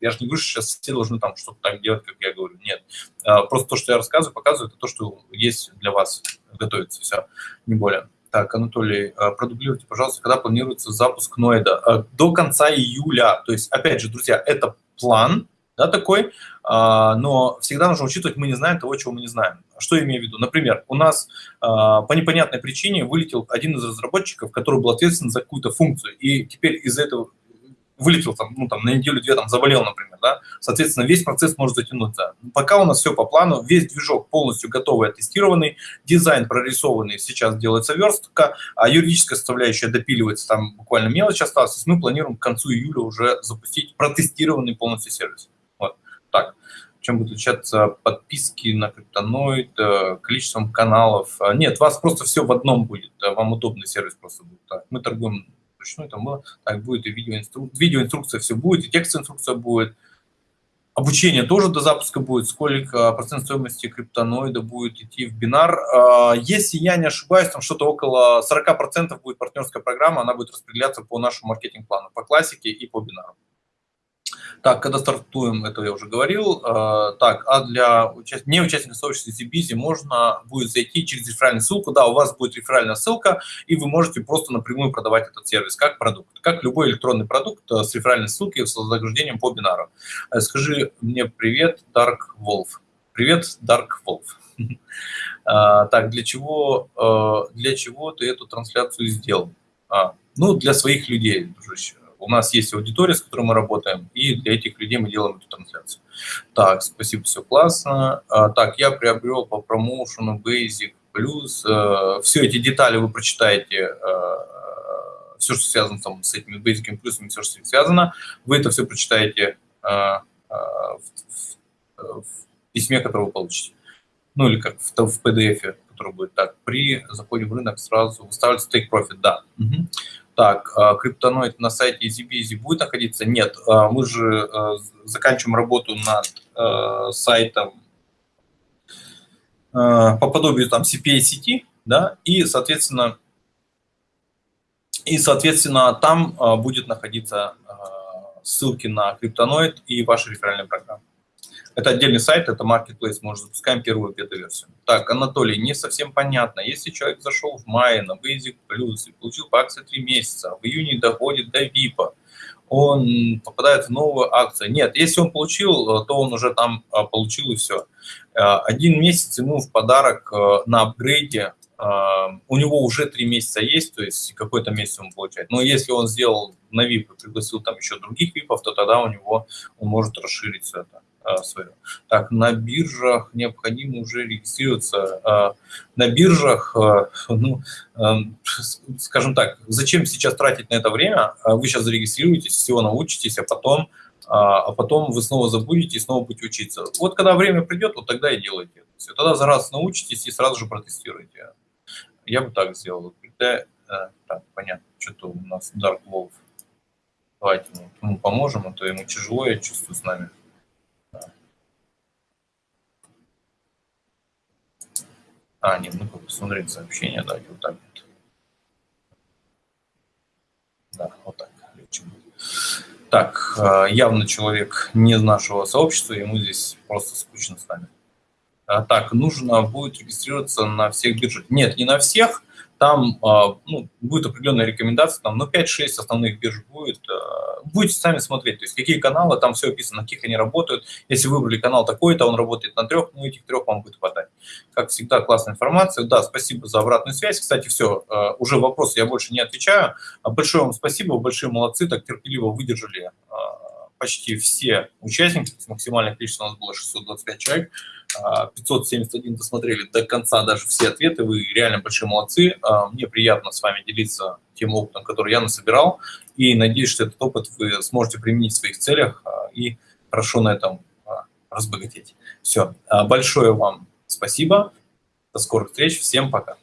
я же не говорю, что сейчас все должны там что-то так делать, как я говорю. Нет. А, просто то, что я рассказываю, показываю, это то, что есть для вас, готовится все, не более. Так, Анатолий, а, продублируйте, пожалуйста, когда планируется запуск Ноида? До конца июля. То есть, опять же, друзья, это план, да, такой, а, но всегда нужно учитывать, мы не знаем того, чего мы не знаем. Что я имею в виду? Например, у нас а, по непонятной причине вылетел один из разработчиков, который был ответственен за какую-то функцию, и теперь из этого вылетел там, ну, там, на неделю-две, там, заболел, например, да, соответственно, весь процесс может затянуться. Пока у нас все по плану, весь движок полностью готовый, оттестированный, дизайн прорисованный, сейчас делается верстка, а юридическая составляющая допиливается, там буквально мелочь осталась, мы планируем к концу июля уже запустить протестированный полностью сервис. Вот, так чем будут отличаться подписки на криптоноид, э, количеством каналов. Нет, у вас просто все в одном будет, вам удобный сервис просто будет. Так, мы торгуем вручную, там было, так будет и видеоинструкция, видеоинструкция все будет, и текстовая инструкция будет. Обучение тоже до запуска будет, сколько процент стоимости криптоноида будет идти в бинар. А, если я не ошибаюсь, там что-то около 40% будет партнерская программа, она будет распределяться по нашему маркетинг-плану, по классике и по бинару. Так, когда стартуем, это я уже говорил. А, так, а для участ... не участника сообщества ZBizy можно будет зайти через реферальную ссылку. Да, у вас будет реферальная ссылка, и вы можете просто напрямую продавать этот сервис как продукт. Как любой электронный продукт э, с реферальной ссылкой с загружением по бинару. Э, скажи мне привет, Dark Wolf. Привет, Dark Wolf. Так, для чего, э, для чего ты эту трансляцию сделал? А, ну, для своих людей, дружище у нас есть аудитория, с которой мы работаем, и для этих людей мы делаем эту трансляцию. Так, спасибо, все классно. А, так, я приобрел по промоушену Basic Plus. А, все эти детали вы прочитаете, а, все, что связано там, с этими Basic плюсами, все, что с ним связано, вы это все прочитаете а, а, в, в, в письме, которое вы получите. Ну или как в, в PDF, который будет так. При заходе в рынок сразу выставляется take profit, да. Угу. Так, а, криптоноид на сайте EasyBizy будет находиться? Нет, а, мы же а, заканчиваем работу над сайтом по подобию там CPA сети, да, и, соответственно, и, соответственно, там будет находиться ссылки на криптоноид и ваши реферальные программы. Это отдельный сайт, это Marketplace, мы уже запускаем первую бета-версию. Так, Анатолий, не совсем понятно. Если человек зашел в мае на Basic Plus и получил по акции 3 месяца, в июне доходит до VIP, он попадает в новую акцию. Нет, если он получил, то он уже там а, получил и все. А, один месяц ему в подарок а, на апгрейде, у него уже три месяца есть, то есть какой-то месяц он получает. Но если он сделал на VIP и пригласил там еще других VIP, то тогда у него он может расширить все это. А, свое. Так, на биржах необходимо уже регистрироваться. А, на биржах, а, ну, скажем так, зачем сейчас тратить на это время? Вы сейчас зарегистрируетесь, всего научитесь, а потом, а потом вы снова забудете и снова будете учиться. Вот когда время придет, вот тогда и делайте. Все. Тогда за раз научитесь и сразу же протестируйте. Я бы так сделал. Так, понятно, что-то у нас Dark Wolf. Давайте мы ему поможем, а то ему тяжело, я чувствую с нами. А, нет, ну посмотреть сообщение, давайте вот так вот. Да, вот так. Так, а, явно человек не из нашего сообщества, ему здесь просто скучно с нами. А, так, нужно будет регистрироваться на всех биржах. Нет, не на всех, там а, ну, будет определенная рекомендация, там, ну, 5-6 основных бирж будет. А, будете сами смотреть, то есть какие каналы, там все описано, на каких они работают. Если выбрали канал такой-то, он работает на трех, ну, этих трех вам будет хватать. Как всегда, классная информация. Да, спасибо за обратную связь. Кстати, все, а, уже вопросы я больше не отвечаю. Большое вам спасибо, большие молодцы, так терпеливо выдержали почти все участники, максимальное количество у нас было 625 человек, 571 а, досмотрели до конца даже все ответы, вы реально большие молодцы. А, мне приятно с вами делиться тем опытом, который я насобирал, и надеюсь, что этот опыт вы сможете применить в своих целях а, и хорошо на этом разбогатеть. Все, большое вам спасибо, до скорых встреч, всем пока.